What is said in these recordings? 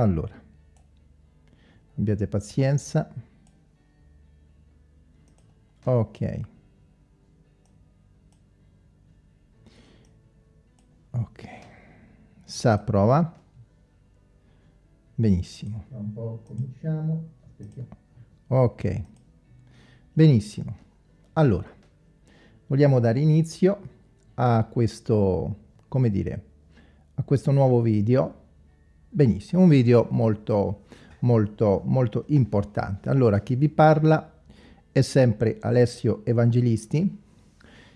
allora abbiate pazienza. Ok. Ok. Sa prova. Benissimo. Un po' cominciamo. Ok. Benissimo. Allora vogliamo dare inizio a questo come dire a questo nuovo video benissimo un video molto molto molto importante allora chi vi parla è sempre Alessio Evangelisti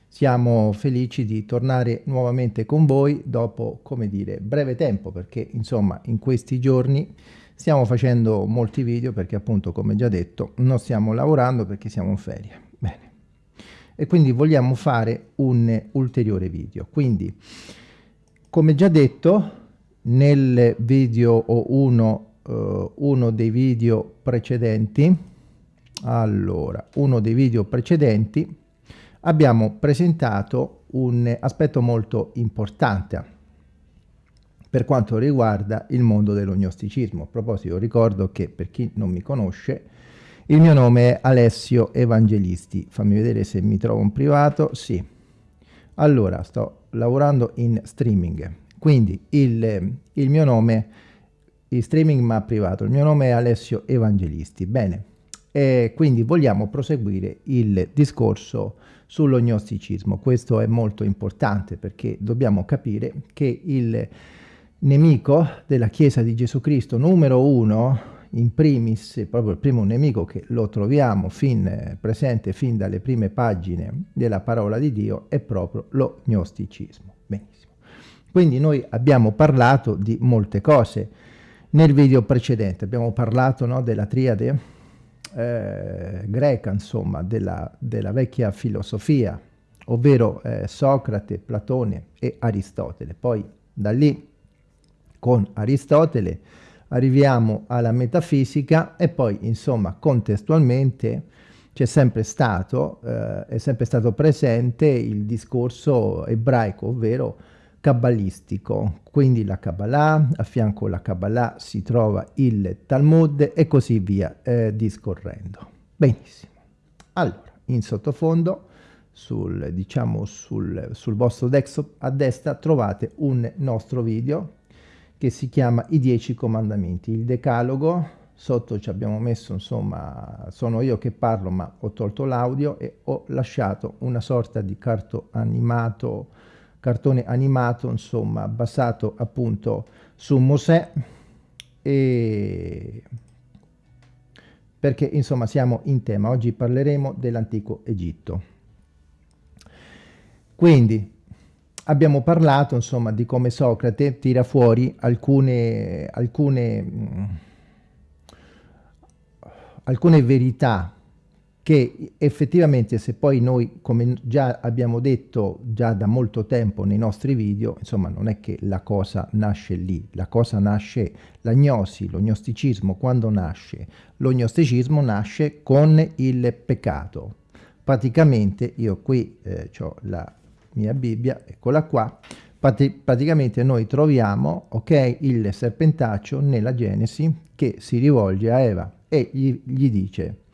siamo felici di tornare nuovamente con voi dopo, come dire, breve tempo, perché insomma in questi giorni stiamo facendo molti video perché appunto, come già detto, non stiamo lavorando perché siamo in ferie. Bene. E quindi vogliamo fare un ulteriore video. Quindi, come già detto, nel video o uno, uh, uno dei video precedenti, allora, uno dei video precedenti, abbiamo presentato un aspetto molto importante per quanto riguarda il mondo dell'ognosticismo. A proposito ricordo che per chi non mi conosce il mio nome è Alessio Evangelisti. Fammi vedere se mi trovo in privato. Sì. Allora, sto lavorando in streaming. Quindi il, il mio nome, il streaming ma privato, il mio nome è Alessio Evangelisti. Bene. E quindi vogliamo proseguire il discorso sull'ognosticismo. Questo è molto importante perché dobbiamo capire che il nemico della Chiesa di Gesù Cristo numero uno, in primis, proprio il primo nemico che lo troviamo fin presente fin dalle prime pagine della parola di Dio, è proprio lo gnosticismo. Quindi noi abbiamo parlato di molte cose nel video precedente, abbiamo parlato no, della triade eh, greca, insomma, della, della, vecchia filosofia, ovvero eh, Socrate, Platone e Aristotele. Poi da lì, con Aristotele, arriviamo alla metafisica e poi, insomma, contestualmente c'è sempre stato, eh, è sempre stato presente il discorso ebraico, ovvero cabalistico, quindi la Kabbalah, a fianco alla Kabbalah si trova il Talmud e così via eh, discorrendo. Benissimo. Allora, in sottofondo, sul, diciamo sul, sul vostro desktop a destra trovate un nostro video che si chiama I Dieci Comandamenti, il Decalogo, sotto ci abbiamo messo, insomma, sono io che parlo ma ho tolto l'audio e ho lasciato una sorta di carto animato cartone animato, insomma, basato appunto su Mosè, e perché insomma siamo in tema. Oggi parleremo dell'antico Egitto. Quindi abbiamo parlato insomma di come Socrate tira fuori alcune, alcune, alcune verità che effettivamente se poi noi, come già abbiamo detto già da molto tempo nei nostri video, insomma non è che la cosa nasce lì, la cosa nasce, l'agnosi, l'ognosticismo quando nasce? L'ognosticismo nasce con il peccato. Praticamente io qui eh, ho la mia Bibbia, eccola qua, praticamente noi troviamo ok il serpentaccio nella Genesi che si rivolge a Eva e gli, gli dice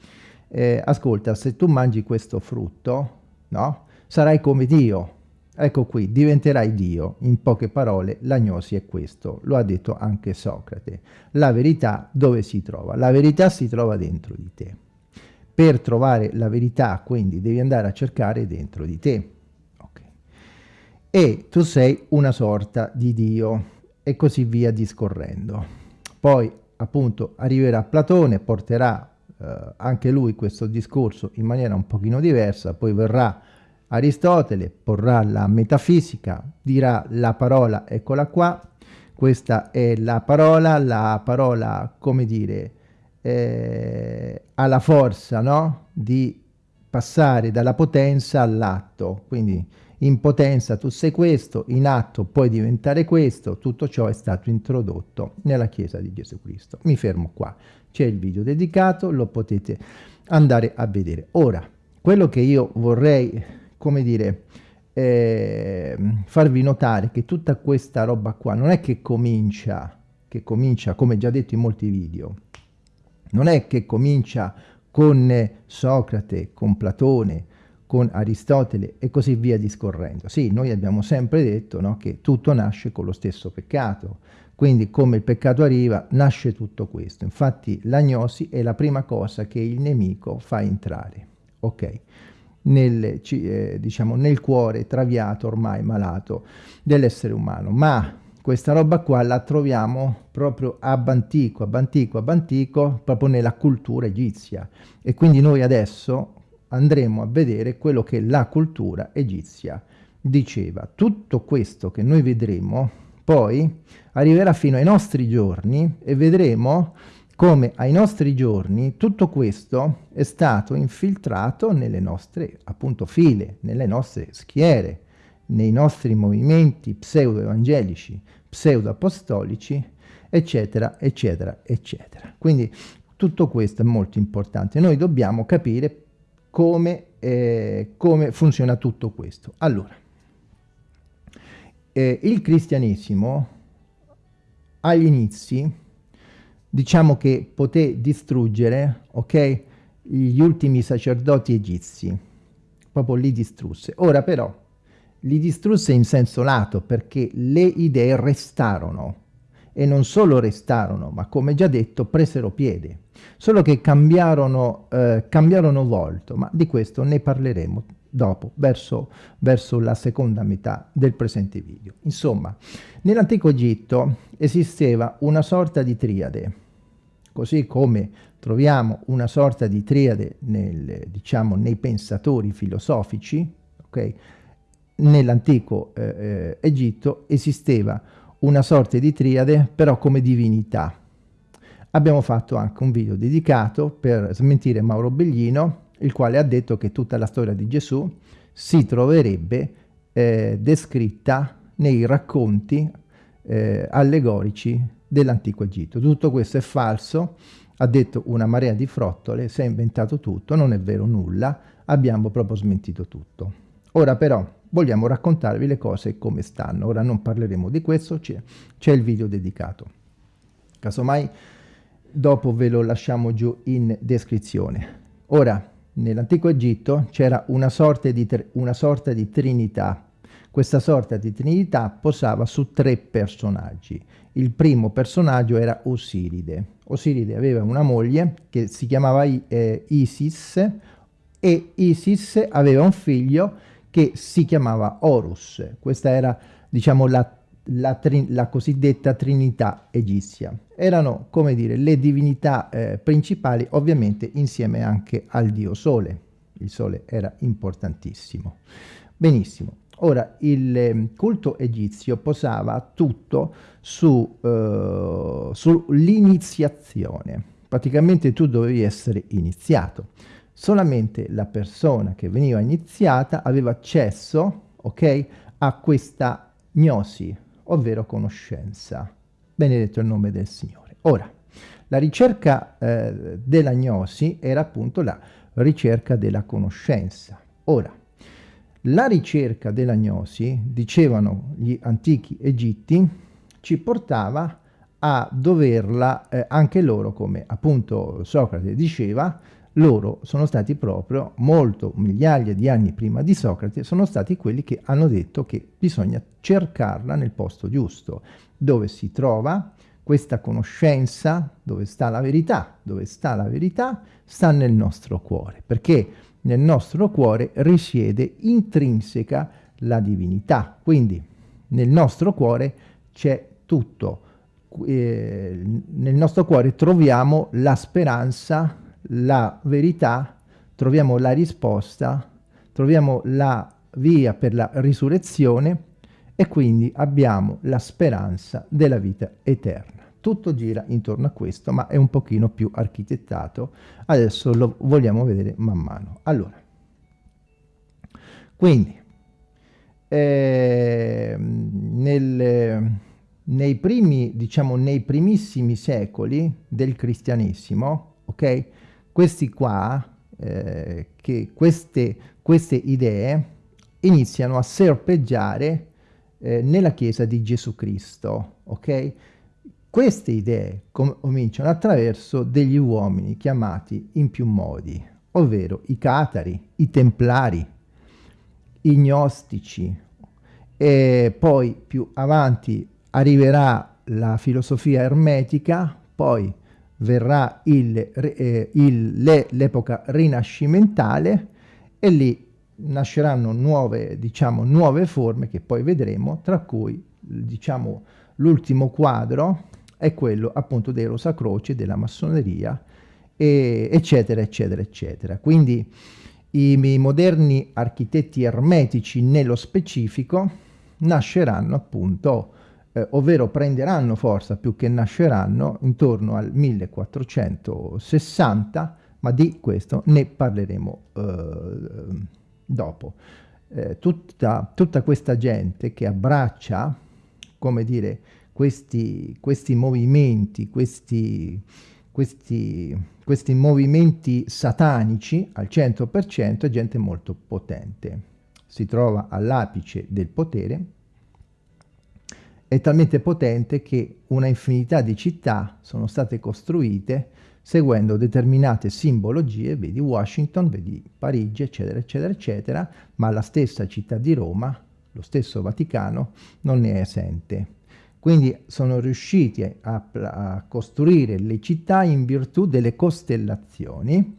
eh, ascolta, se tu mangi questo frutto, no? Sarai come Dio. Ecco qui, diventerai Dio. In poche parole, l'agnosi è questo. Lo ha detto anche Socrate. La verità dove si trova? La verità si trova dentro di te. Per trovare la verità, quindi, devi andare a cercare dentro di te. Okay. E tu sei una sorta di Dio, e così via discorrendo. Poi, appunto, arriverà Platone, porterà eh, anche lui questo discorso in maniera un pochino diversa, poi verrà Aristotele, porrà la metafisica, dirà la parola, eccola qua, questa è la parola, la parola, come dire, eh, ha la forza no? di passare dalla potenza all'atto, quindi in potenza tu sei questo, in atto puoi diventare questo, tutto ciò è stato introdotto nella Chiesa di Gesù Cristo. Mi fermo qua, c'è il video dedicato, lo potete andare a vedere. Ora, quello che io vorrei, come dire, eh, farvi notare che tutta questa roba qua non è che comincia che comincia, come già detto in molti video, non è che comincia con Socrate, con Platone, con Aristotele e così via discorrendo. Sì, noi abbiamo sempre detto no, che tutto nasce con lo stesso peccato, quindi come il peccato arriva, nasce tutto questo. Infatti l'agnosi è la prima cosa che il nemico fa entrare, ok? Nel, eh, diciamo, nel cuore traviato, ormai malato dell'essere umano. Ma questa roba qua la troviamo proprio ab antico, ab antico, ab antico, proprio nella cultura egizia. E quindi noi adesso andremo a vedere quello che la cultura egizia diceva. Tutto questo che noi vedremo poi arriverà fino ai nostri giorni e vedremo come ai nostri giorni tutto questo è stato infiltrato nelle nostre appunto file, nelle nostre schiere, nei nostri movimenti pseudo-evangelici, pseudo-apostolici, eccetera, eccetera, eccetera. Quindi tutto questo è molto importante. Noi dobbiamo capire come, eh, come funziona tutto questo. Allora, eh, il cristianesimo agli inizi, diciamo che poté distruggere, ok, gli ultimi sacerdoti egizi, proprio li distrusse. Ora però, li distrusse in senso lato perché le idee restarono. E non solo restarono, ma come già detto presero piede, solo che cambiarono, eh, cambiarono volto, ma di questo ne parleremo dopo, verso, verso la seconda metà del presente video. Insomma, nell'antico Egitto esisteva una sorta di triade, così come troviamo una sorta di triade nel, diciamo, nei pensatori filosofici, okay? nell'antico eh, eh, Egitto esisteva una sorta di triade però come divinità. Abbiamo fatto anche un video dedicato per smentire Mauro Beglino, il quale ha detto che tutta la storia di Gesù si troverebbe eh, descritta nei racconti eh, allegorici dell'antico Egitto. Tutto questo è falso, ha detto una marea di frottole, si è inventato tutto, non è vero nulla, abbiamo proprio smentito tutto. Ora però vogliamo raccontarvi le cose come stanno. Ora non parleremo di questo, c'è il video dedicato. Casomai dopo ve lo lasciamo giù in descrizione. Ora, nell'antico Egitto c'era una, una sorta di trinità. Questa sorta di trinità posava su tre personaggi. Il primo personaggio era Osiride. Osiride aveva una moglie che si chiamava eh, Isis e Isis aveva un figlio che si chiamava Horus. Questa era, diciamo, la, la, la cosiddetta trinità egizia. Erano, come dire, le divinità eh, principali, ovviamente insieme anche al dio Sole. Il Sole era importantissimo. Benissimo. Ora, il eh, culto egizio posava tutto su, uh, sull'iniziazione. Praticamente tu dovevi essere iniziato solamente la persona che veniva iniziata aveva accesso, ok, a questa gnosi, ovvero conoscenza. Benedetto il nome del Signore. Ora, la ricerca eh, della gnosi era appunto la ricerca della conoscenza. Ora, la ricerca della gnosi, dicevano gli antichi egitti, ci portava a doverla, eh, anche loro, come appunto Socrate diceva, loro sono stati proprio molto migliaia di anni prima di Socrate, sono stati quelli che hanno detto che bisogna cercarla nel posto giusto, dove si trova questa conoscenza, dove sta la verità, dove sta la verità, sta nel nostro cuore, perché nel nostro cuore risiede intrinseca la divinità, quindi nel nostro cuore c'è tutto, eh, nel nostro cuore troviamo la speranza, la verità, troviamo la risposta, troviamo la via per la risurrezione e quindi abbiamo la speranza della vita eterna. Tutto gira intorno a questo, ma è un pochino più architettato. Adesso lo vogliamo vedere man mano. Allora, quindi, eh, nel, nei primi, diciamo, nei primissimi secoli del cristianesimo, ok? Questi qua, eh, che queste, queste idee iniziano a serpeggiare eh, nella Chiesa di Gesù Cristo, ok? Queste idee cominciano attraverso degli uomini chiamati in più modi, ovvero i catari, i templari, i gnostici, e poi più avanti arriverà la filosofia ermetica, poi verrà eh, l'epoca rinascimentale e lì nasceranno nuove, diciamo, nuove forme che poi vedremo, tra cui diciamo, l'ultimo quadro è quello appunto dei Rosacroci, della massoneria, e, eccetera, eccetera, eccetera. Quindi i, i moderni architetti ermetici nello specifico nasceranno appunto, eh, ovvero prenderanno forza più che nasceranno intorno al 1460, ma di questo ne parleremo eh, dopo. Eh, tutta, tutta, questa gente che abbraccia, come dire, questi, questi movimenti, questi, questi, questi movimenti satanici al 100% è gente molto potente. Si trova all'apice del potere, è talmente potente che una infinità di città sono state costruite seguendo determinate simbologie, vedi Washington, vedi Parigi, eccetera, eccetera, eccetera, ma la stessa città di Roma, lo stesso Vaticano, non ne è esente. Quindi sono riusciti a, a costruire le città in virtù delle costellazioni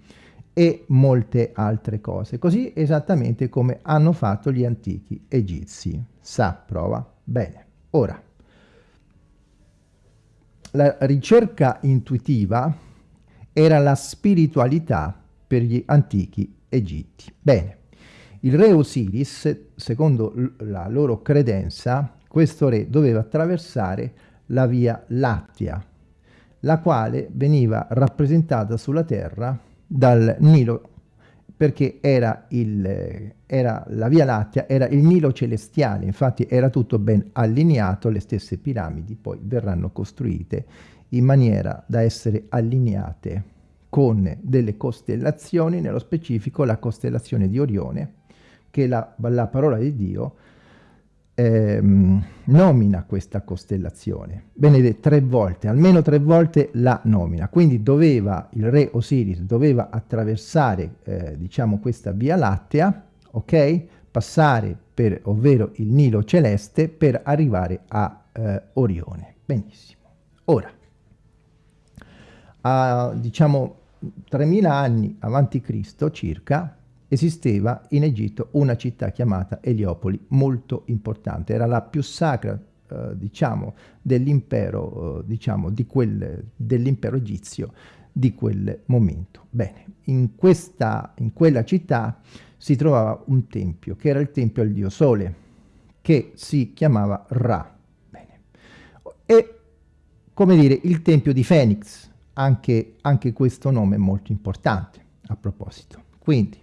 e molte altre cose, così esattamente come hanno fatto gli antichi egizi. Sa, prova? Bene. Ora, la ricerca intuitiva era la spiritualità per gli antichi egitti. Bene, il re Osiris, secondo la loro credenza, questo re doveva attraversare la via Lattia, la quale veniva rappresentata sulla terra dal Nilo, perché era, il, era la via Lattia, era il Nilo celestiale, infatti era tutto ben allineato, le stesse piramidi poi verranno costruite in maniera da essere allineate con delle costellazioni, nello specifico la costellazione di Orione, che la, la parola di Dio ehm, nomina questa costellazione. Benedetto tre volte, almeno tre volte la nomina. Quindi doveva, il re Osiris doveva attraversare, eh, diciamo, questa via lattea, ok? Passare per, ovvero il Nilo celeste, per arrivare a eh, Orione. Benissimo. Ora, a, diciamo 3000 anni avanti Cristo circa esisteva in Egitto una città chiamata Eliopoli molto importante, era la più sacra eh, diciamo dell'impero eh, diciamo di quel, dell'impero egizio di quel momento. Bene, in, questa, in quella città si trovava un tempio che era il tempio al dio Sole che si chiamava Ra. Bene. E come dire il tempio di Fenix, anche, anche questo nome è molto importante a proposito. Quindi,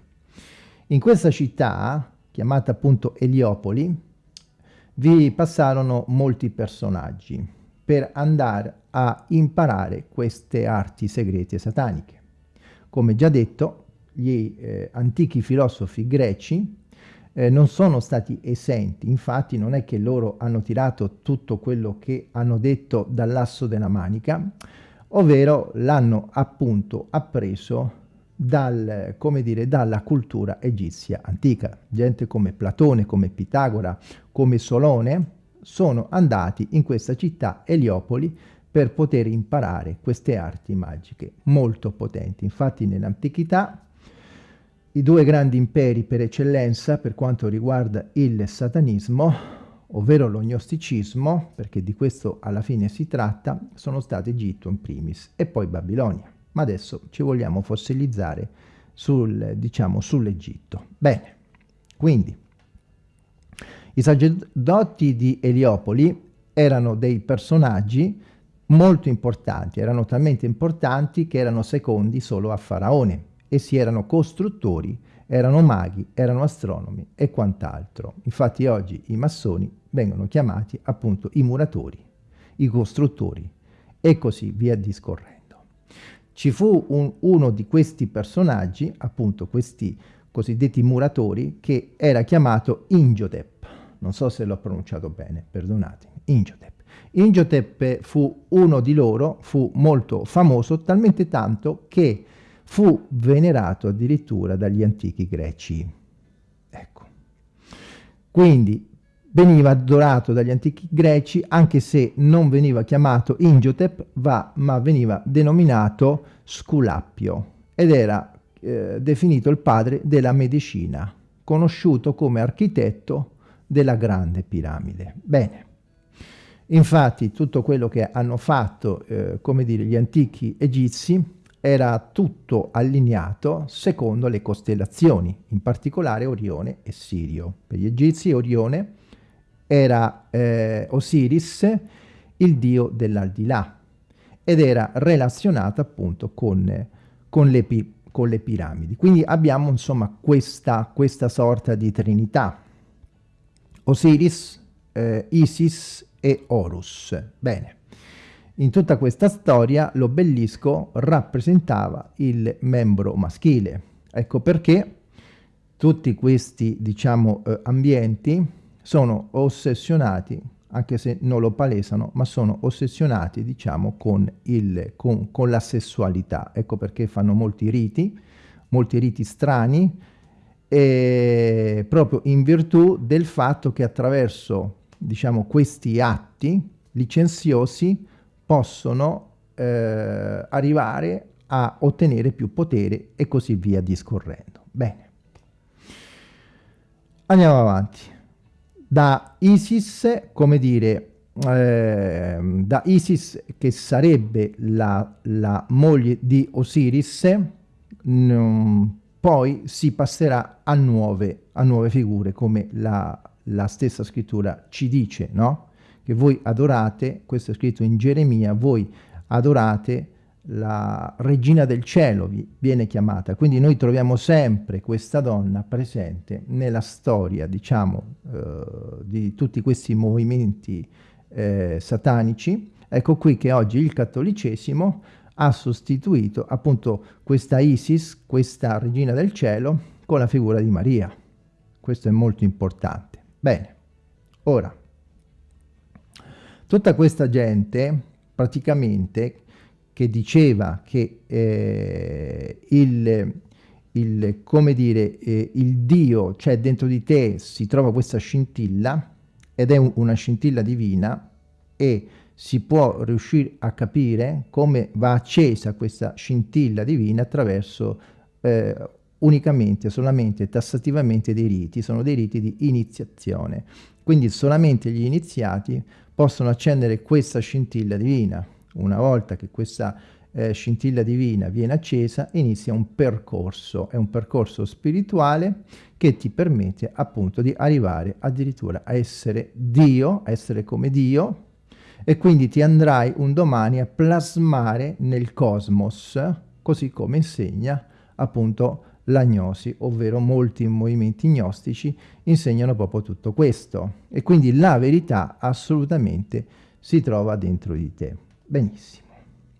in questa città, chiamata appunto Eliopoli, vi passarono molti personaggi per andare a imparare queste arti segrete sataniche. Come già detto, gli eh, antichi filosofi greci eh, non sono stati esenti, infatti non è che loro hanno tirato tutto quello che hanno detto dall'asso della manica, ovvero l'hanno appunto appreso dal, dire, dalla cultura egizia antica. Gente come Platone, come Pitagora, come Solone sono andati in questa città Eliopoli per poter imparare queste arti magiche molto potenti. Infatti nell'antichità i due grandi imperi per eccellenza per quanto riguarda il satanismo ovvero lo gnosticismo, perché di questo alla fine si tratta, sono stati Egitto in primis e poi Babilonia. Ma adesso ci vogliamo fossilizzare sul, diciamo, sull'Egitto. Bene, quindi i sacerdoti di Eliopoli erano dei personaggi molto importanti, erano talmente importanti che erano secondi solo a Faraone. Essi erano costruttori, erano maghi, erano astronomi e quant'altro. Infatti oggi i massoni vengono chiamati appunto i muratori, i costruttori e così via discorrendo. Ci fu un, uno di questi personaggi, appunto questi cosiddetti muratori, che era chiamato Ingiotep. Non so se l'ho pronunciato bene, perdonatemi. Ingiotep. Ingotep fu uno di loro, fu molto famoso, talmente tanto che fu venerato addirittura dagli antichi greci. Ecco. Quindi veniva adorato dagli antichi greci, anche se non veniva chiamato Ingotep, va, ma veniva denominato Sculappio ed era eh, definito il padre della medicina, conosciuto come architetto della grande piramide. Bene, infatti tutto quello che hanno fatto, eh, come dire, gli antichi egizi era tutto allineato secondo le costellazioni, in particolare Orione e Sirio. Per gli egizi Orione era eh, Osiris, il dio dell'aldilà, ed era relazionato appunto con, con, le, con, le, piramidi. Quindi abbiamo insomma questa, questa sorta di trinità. Osiris, eh, Isis e Horus. Bene. In tutta questa storia l'obelisco rappresentava il membro maschile. Ecco perché tutti questi, diciamo, eh, ambienti sono ossessionati, anche se non lo palesano, ma sono ossessionati, diciamo, con, il, con, con la sessualità. Ecco perché fanno molti riti, molti riti strani, e proprio in virtù del fatto che attraverso, diciamo, questi atti licenziosi possono eh, arrivare a ottenere più potere e così via discorrendo. Bene. Andiamo avanti da Isis, come dire, eh, da Isis che sarebbe la, la moglie di Osiris, mh, poi si passerà a nuove, a nuove figure, come la, la stessa scrittura ci dice, no? Che voi adorate, questo è scritto in Geremia, voi adorate la regina del cielo viene chiamata, quindi noi troviamo sempre questa donna presente nella storia, diciamo, eh, di tutti questi movimenti eh, satanici. Ecco qui che oggi il cattolicesimo ha sostituito appunto questa Isis, questa regina del cielo, con la figura di Maria. Questo è molto importante. Bene, ora, tutta questa gente praticamente che diceva che eh, il, il, come dire, eh, il Dio, cioè dentro di te si trova questa scintilla ed è un, una scintilla divina e si può riuscire a capire come va accesa questa scintilla divina attraverso eh, unicamente, solamente, tassativamente dei riti, sono dei riti di iniziazione. Quindi solamente gli iniziati possono accendere questa scintilla divina una volta che questa eh, scintilla divina viene accesa, inizia un percorso, è un percorso spirituale che ti permette appunto di arrivare addirittura a essere Dio, a essere come Dio, e quindi ti andrai un domani a plasmare nel cosmos, così come insegna appunto l'agnosi, ovvero molti movimenti gnostici insegnano proprio tutto questo. E quindi la verità assolutamente si trova dentro di te. Benissimo.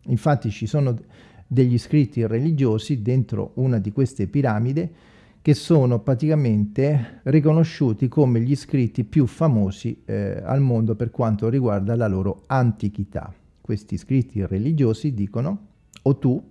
Infatti ci sono degli scritti religiosi dentro una di queste piramidi che sono praticamente riconosciuti come gli scritti più famosi eh, al mondo per quanto riguarda la loro antichità. Questi scritti religiosi dicono o tu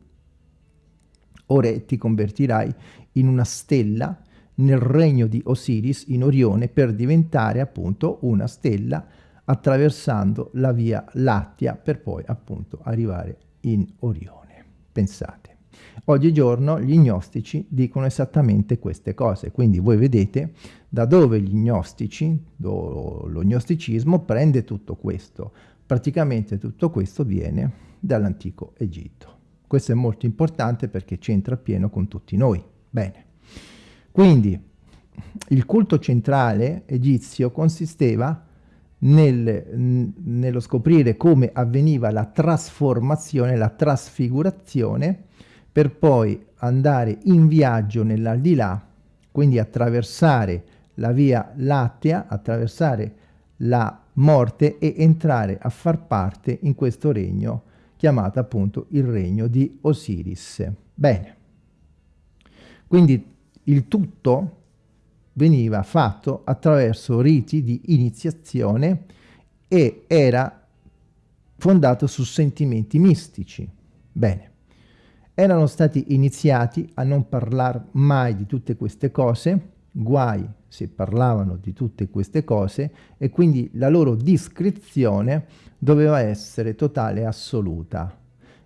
ora ti convertirai in una stella nel regno di Osiris in Orione per diventare appunto una stella attraversando la via Lattia per poi appunto arrivare in Orione. Pensate. Oggigiorno gli gnostici dicono esattamente queste cose, quindi voi vedete da dove gli gnostici, lo gnosticismo prende tutto questo. Praticamente tutto questo viene dall'antico Egitto. Questo è molto importante perché c'entra pieno con tutti noi. Bene. Quindi il culto centrale egizio consisteva nel, nello scoprire come avveniva la trasformazione, la trasfigurazione, per poi andare in viaggio nell'aldilà, quindi attraversare la via lattea, attraversare la morte e entrare a far parte in questo regno chiamato appunto il regno di Osiris. Bene, quindi il tutto veniva fatto attraverso riti di iniziazione e era fondato su sentimenti mistici. Bene, erano stati iniziati a non parlare mai di tutte queste cose, guai se parlavano di tutte queste cose, e quindi la loro discrezione doveva essere totale e assoluta.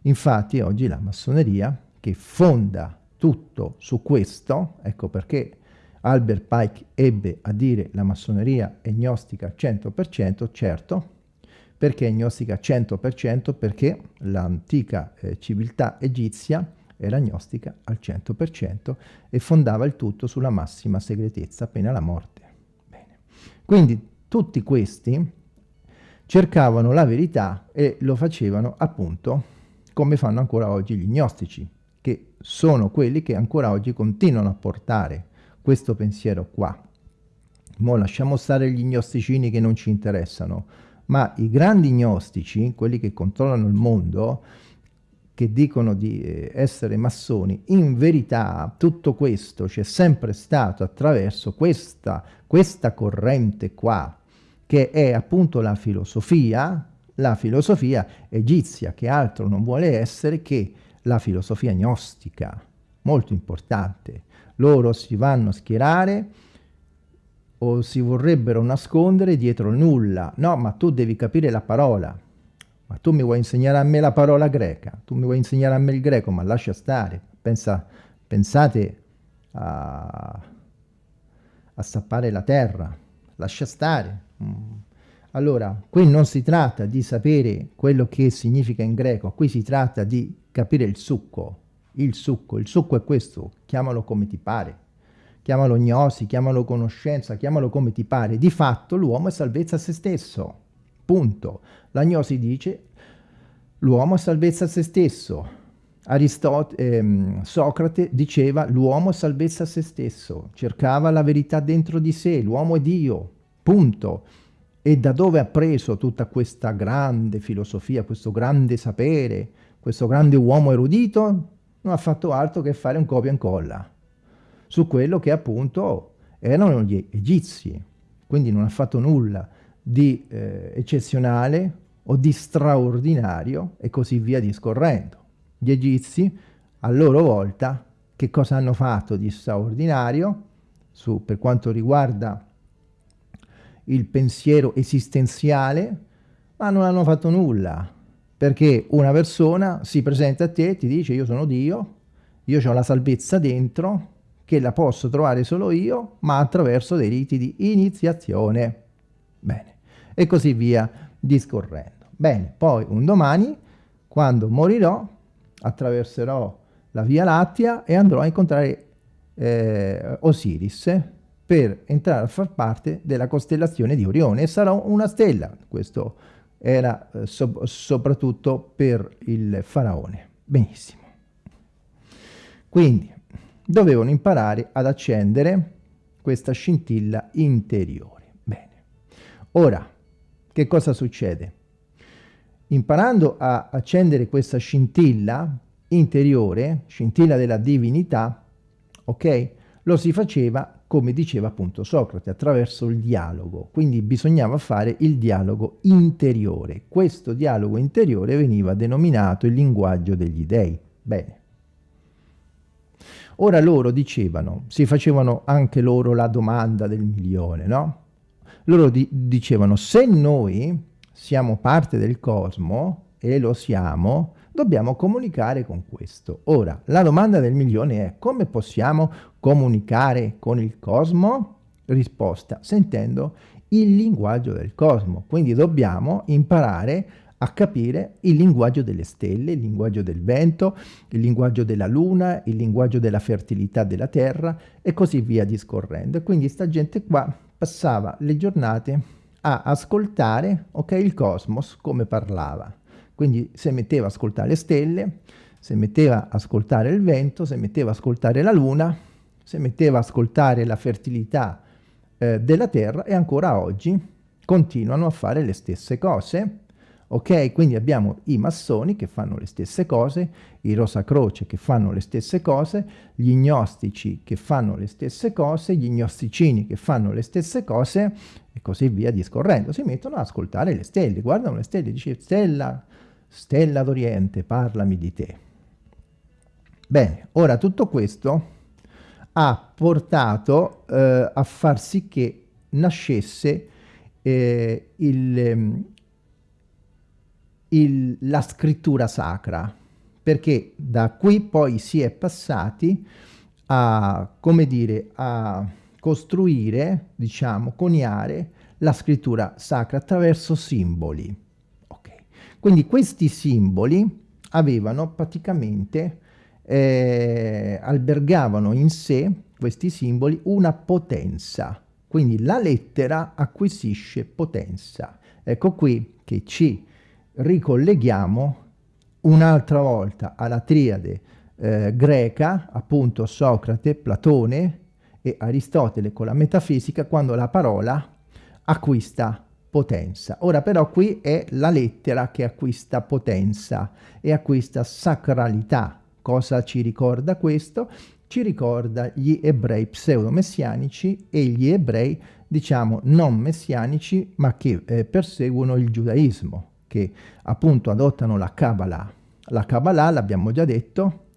Infatti oggi la massoneria, che fonda tutto su questo, ecco perché Albert Pike ebbe a dire la massoneria è gnostica 100%, certo, perché è gnostica 100%? Perché l'antica eh, civiltà egizia era gnostica al 100% e fondava il tutto sulla massima segretezza appena la morte. Bene. Quindi tutti questi cercavano la verità e lo facevano appunto come fanno ancora oggi gli gnostici, che sono quelli che ancora oggi continuano a portare questo pensiero qua. Mo lasciamo stare gli gnosticini che non ci interessano, ma i grandi gnostici, quelli che controllano il mondo, che dicono di eh, essere massoni, in verità tutto questo c'è sempre stato attraverso questa, questa corrente qua, che è appunto la filosofia, la filosofia egizia, che altro non vuole essere che la filosofia gnostica, molto importante. Loro si vanno a schierare o si vorrebbero nascondere dietro nulla. No, ma tu devi capire la parola. Ma tu mi vuoi insegnare a me la parola greca, tu mi vuoi insegnare a me il greco, ma lascia stare. Pensa, pensate a, a sappare la terra, lascia stare. Mm. Allora, qui non si tratta di sapere quello che significa in greco, qui si tratta di capire il succo, il succo, il succo è questo, chiamalo come ti pare chiamalo gnosi, chiamalo conoscenza, chiamalo come ti pare, di fatto l'uomo è salvezza a se stesso, punto. La gnosi dice l'uomo è salvezza a se stesso, Aristote, ehm, Socrate diceva l'uomo è salvezza a se stesso, cercava la verità dentro di sé, l'uomo è Dio, punto. E da dove ha preso tutta questa grande filosofia, questo grande sapere, questo grande uomo erudito? Non ha fatto altro che fare un copia e incolla su quello che appunto erano gli egizi. Quindi non ha fatto nulla di eh, eccezionale o di straordinario e così via discorrendo. Gli egizi, a loro volta, che cosa hanno fatto di straordinario su, per quanto riguarda il pensiero esistenziale, ma non hanno fatto nulla, perché una persona si presenta a te e ti dice io sono Dio, io ho la salvezza dentro, che la posso trovare solo io, ma attraverso dei riti di iniziazione. Bene, e così via discorrendo. Bene, poi un domani, quando morirò, attraverserò la Via Lattea e andrò a incontrare eh, Osiris per entrare a far parte della costellazione di Orione e sarò una stella. Questo era eh, so soprattutto per il faraone. Benissimo. Quindi, dovevano imparare ad accendere questa scintilla interiore. Bene. Ora, che cosa succede? Imparando a accendere questa scintilla interiore, scintilla della divinità, ok? Lo si faceva, come diceva appunto Socrate, attraverso il dialogo. Quindi bisognava fare il dialogo interiore. Questo dialogo interiore veniva denominato il linguaggio degli dei. Bene. Ora loro dicevano, si facevano anche loro la domanda del milione, no? Loro di dicevano, se noi siamo parte del cosmo, e lo siamo, dobbiamo comunicare con questo. Ora, la domanda del milione è, come possiamo comunicare con il cosmo? Risposta, sentendo il linguaggio del cosmo. Quindi dobbiamo imparare a capire il linguaggio delle stelle, il linguaggio del vento, il linguaggio della luna, il linguaggio della fertilità della terra e così via discorrendo. Quindi sta gente qua passava le giornate a ascoltare okay, il cosmos come parlava. Quindi si metteva a ascoltare le stelle, si metteva a ascoltare il vento, si metteva a ascoltare la luna, si metteva a ascoltare la fertilità eh, della terra e ancora oggi continuano a fare le stesse cose ok? Quindi abbiamo i massoni che fanno le stesse cose, i Rosacroce che fanno le stesse cose, gli gnostici che fanno le stesse cose, gli gnosticini che fanno le stesse cose e così via discorrendo. Si mettono ad ascoltare le stelle, guardano le stelle dice stella, stella d'Oriente, parlami di te. Bene, ora tutto questo ha portato eh, a far sì che nascesse eh, il, ehm, il, la scrittura sacra, perché da qui poi si è passati a, come dire, a costruire, diciamo, coniare la scrittura sacra attraverso simboli. Quindi questi simboli avevano praticamente, eh, albergavano in sé, questi simboli, una potenza. Quindi la lettera acquisisce potenza. Ecco qui che ci ricolleghiamo un'altra volta alla triade eh, greca, appunto Socrate, Platone e Aristotele con la metafisica, quando la parola acquista potenza. Ora però qui è la lettera che acquista potenza e acquista sacralità. Cosa ci ricorda questo? Ci ricorda gli ebrei pseudo-messianici e gli ebrei, diciamo, non messianici, ma che eh, perseguono il giudaismo che appunto adottano la Kabbalah. La Kabbalah, l'abbiamo già detto,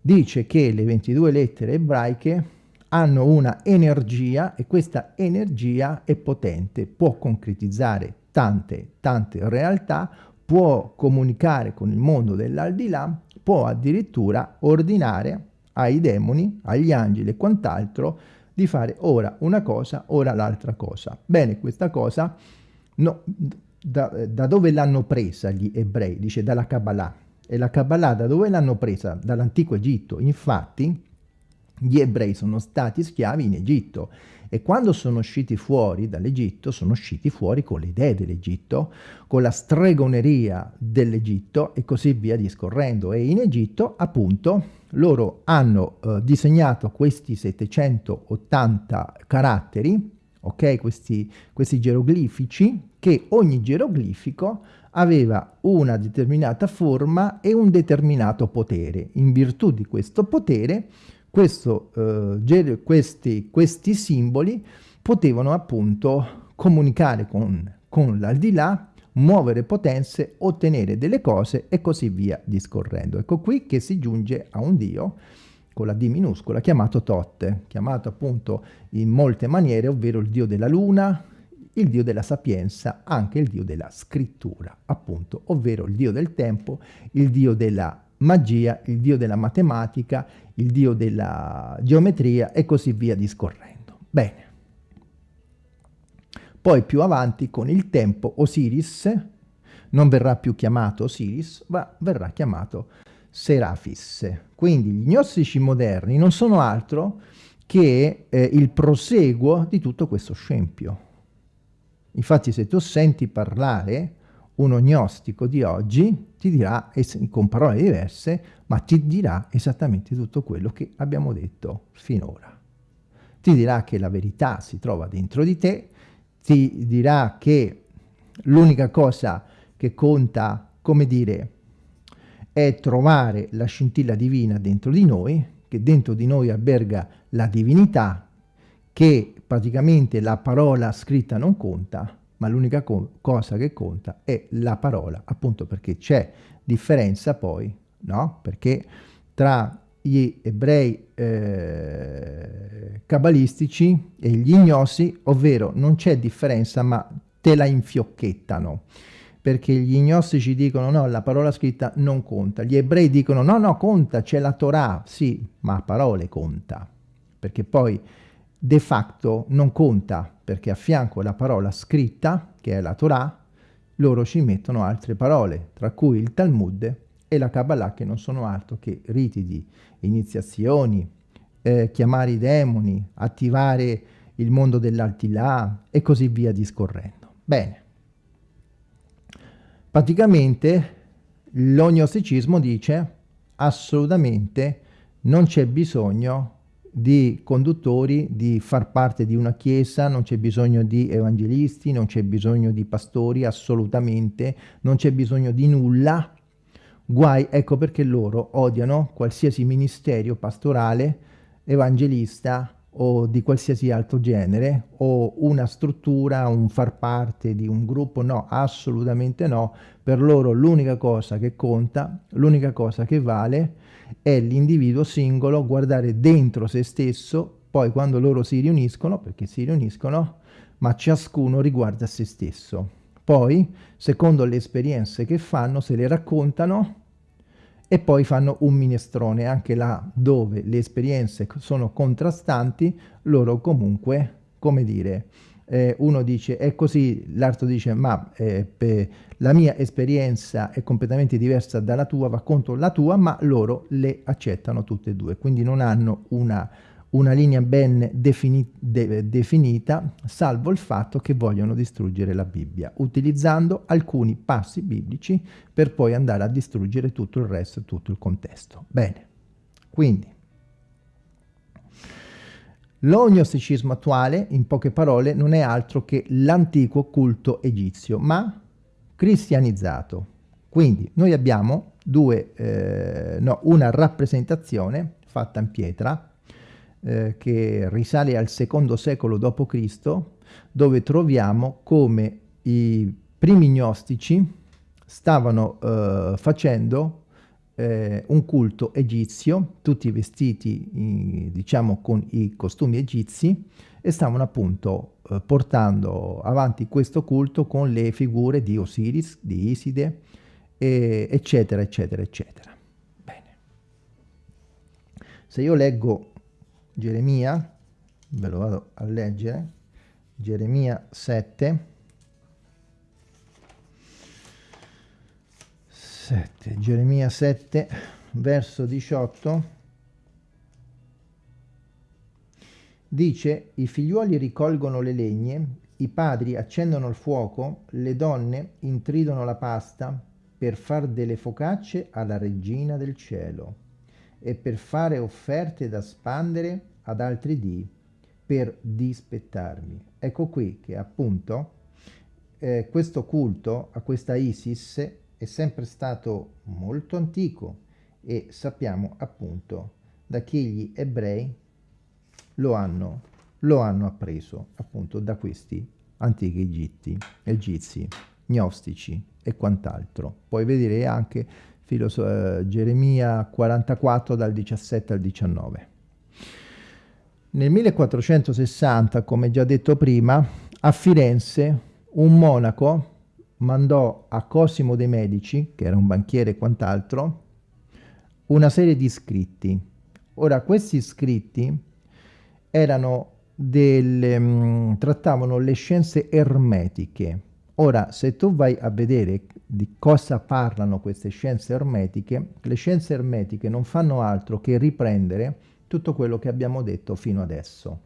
dice che le 22 lettere ebraiche hanno una energia e questa energia è potente, può concretizzare tante, tante realtà, può comunicare con il mondo dell'aldilà, può addirittura ordinare ai demoni, agli angeli e quant'altro di fare ora una cosa, ora l'altra cosa. Bene, questa cosa no, da, da dove l'hanno presa gli ebrei? Dice dalla Kabbalah. E la Kabbalah da dove l'hanno presa? Dall'antico Egitto. Infatti gli ebrei sono stati schiavi in Egitto e quando sono usciti fuori dall'Egitto sono usciti fuori con le idee dell'Egitto, con la stregoneria dell'Egitto e così via discorrendo. E in Egitto appunto loro hanno eh, disegnato questi 780 caratteri ok? Questi, questi geroglifici, che ogni geroglifico aveva una determinata forma e un determinato potere. In virtù di questo potere, questo, eh, questi, questi, simboli potevano appunto comunicare con, con l'aldilà, muovere potenze, ottenere delle cose e così via discorrendo. Ecco qui che si giunge a un Dio con la D minuscola, chiamato Tot, chiamato appunto in molte maniere, ovvero il dio della luna, il dio della sapienza, anche il dio della scrittura, appunto, ovvero il dio del tempo, il dio della magia, il dio della matematica, il dio della geometria e così via discorrendo. Bene. Poi più avanti con il tempo Osiris non verrà più chiamato Osiris, ma verrà chiamato Serafis. Quindi gli gnostici moderni non sono altro che eh, il proseguo di tutto questo scempio. Infatti se tu senti parlare uno gnostico di oggi, ti dirà, con parole diverse, ma ti dirà esattamente tutto quello che abbiamo detto finora. Ti dirà che la verità si trova dentro di te, ti dirà che l'unica cosa che conta, come dire, è trovare la scintilla divina dentro di noi, che dentro di noi alberga la divinità, che praticamente la parola scritta non conta, ma l'unica co cosa che conta è la parola, appunto perché c'è differenza poi, no? Perché tra gli ebrei eh, cabalistici e gli ignosi, ovvero non c'è differenza, ma te la infiocchettano. Perché gli gnostici dicono no, la parola scritta non conta, gli ebrei dicono no, no, conta, c'è la Torah, sì, ma a parole conta, perché poi de facto non conta, perché a fianco alla parola scritta, che è la Torah, loro ci mettono altre parole, tra cui il Talmud e la Kabbalah, che non sono altro che riti di iniziazioni, eh, chiamare i demoni, attivare il mondo dell'altilà e così via discorrendo. Bene. Praticamente l'ognosticismo dice assolutamente non c'è bisogno di conduttori di far parte di una chiesa, non c'è bisogno di evangelisti, non c'è bisogno di pastori, assolutamente, non c'è bisogno di nulla. Guai, ecco perché loro odiano qualsiasi ministero pastorale, evangelista o di qualsiasi altro genere o una struttura, un far parte di un gruppo, no, assolutamente no. Per loro l'unica cosa che conta, l'unica cosa che vale è l'individuo singolo, guardare dentro se stesso, poi quando loro si riuniscono, perché si riuniscono, ma ciascuno riguarda se stesso. Poi, secondo le esperienze che fanno, se le raccontano e poi fanno un minestrone anche là dove le esperienze sono contrastanti loro comunque come dire eh, uno dice è così l'altro dice ma eh, la mia esperienza è completamente diversa dalla tua va contro la tua ma loro le accettano tutte e due quindi non hanno una una linea ben defini de definita, salvo il fatto che vogliono distruggere la Bibbia, utilizzando alcuni passi biblici per poi andare a distruggere tutto il resto, tutto il contesto. Bene, quindi lo gnosticismo attuale, in poche parole, non è altro che l'antico culto egizio, ma cristianizzato. Quindi noi abbiamo due, eh, no, una rappresentazione fatta in pietra, eh, che risale al secondo secolo d.C., dove troviamo come i primi gnostici stavano eh, facendo eh, un culto egizio, tutti vestiti diciamo con i costumi egizi e stavano appunto eh, portando avanti questo culto con le figure di Osiris, di Iside, eccetera, eccetera, eccetera. Bene. Se io leggo Geremia, ve lo vado a leggere, Geremia 7, 7, Geremia 7, verso 18, dice, i figliuoli ricolgono le legne, i padri accendono il fuoco, le donne intridono la pasta per far delle focacce alla regina del cielo e per fare offerte da spandere ad altri dì per dispettarmi. Ecco qui che appunto eh, questo culto a questa Isis è sempre stato molto antico e sappiamo appunto da che gli ebrei lo hanno, lo hanno appreso appunto da questi antichi egitti, egizi, gnostici e quant'altro. Puoi vedere anche eh, Geremia 44 dal 17 al 19. Nel 1460, come già detto prima, a Firenze un monaco mandò a Cosimo de' Medici, che era un banchiere e quant'altro, una serie di scritti. Ora, questi scritti erano delle, mh, mm, trattavano le scienze ermetiche. Ora, se tu vai a vedere di cosa parlano queste scienze ermetiche, le scienze ermetiche non fanno altro che riprendere tutto quello che abbiamo detto fino adesso.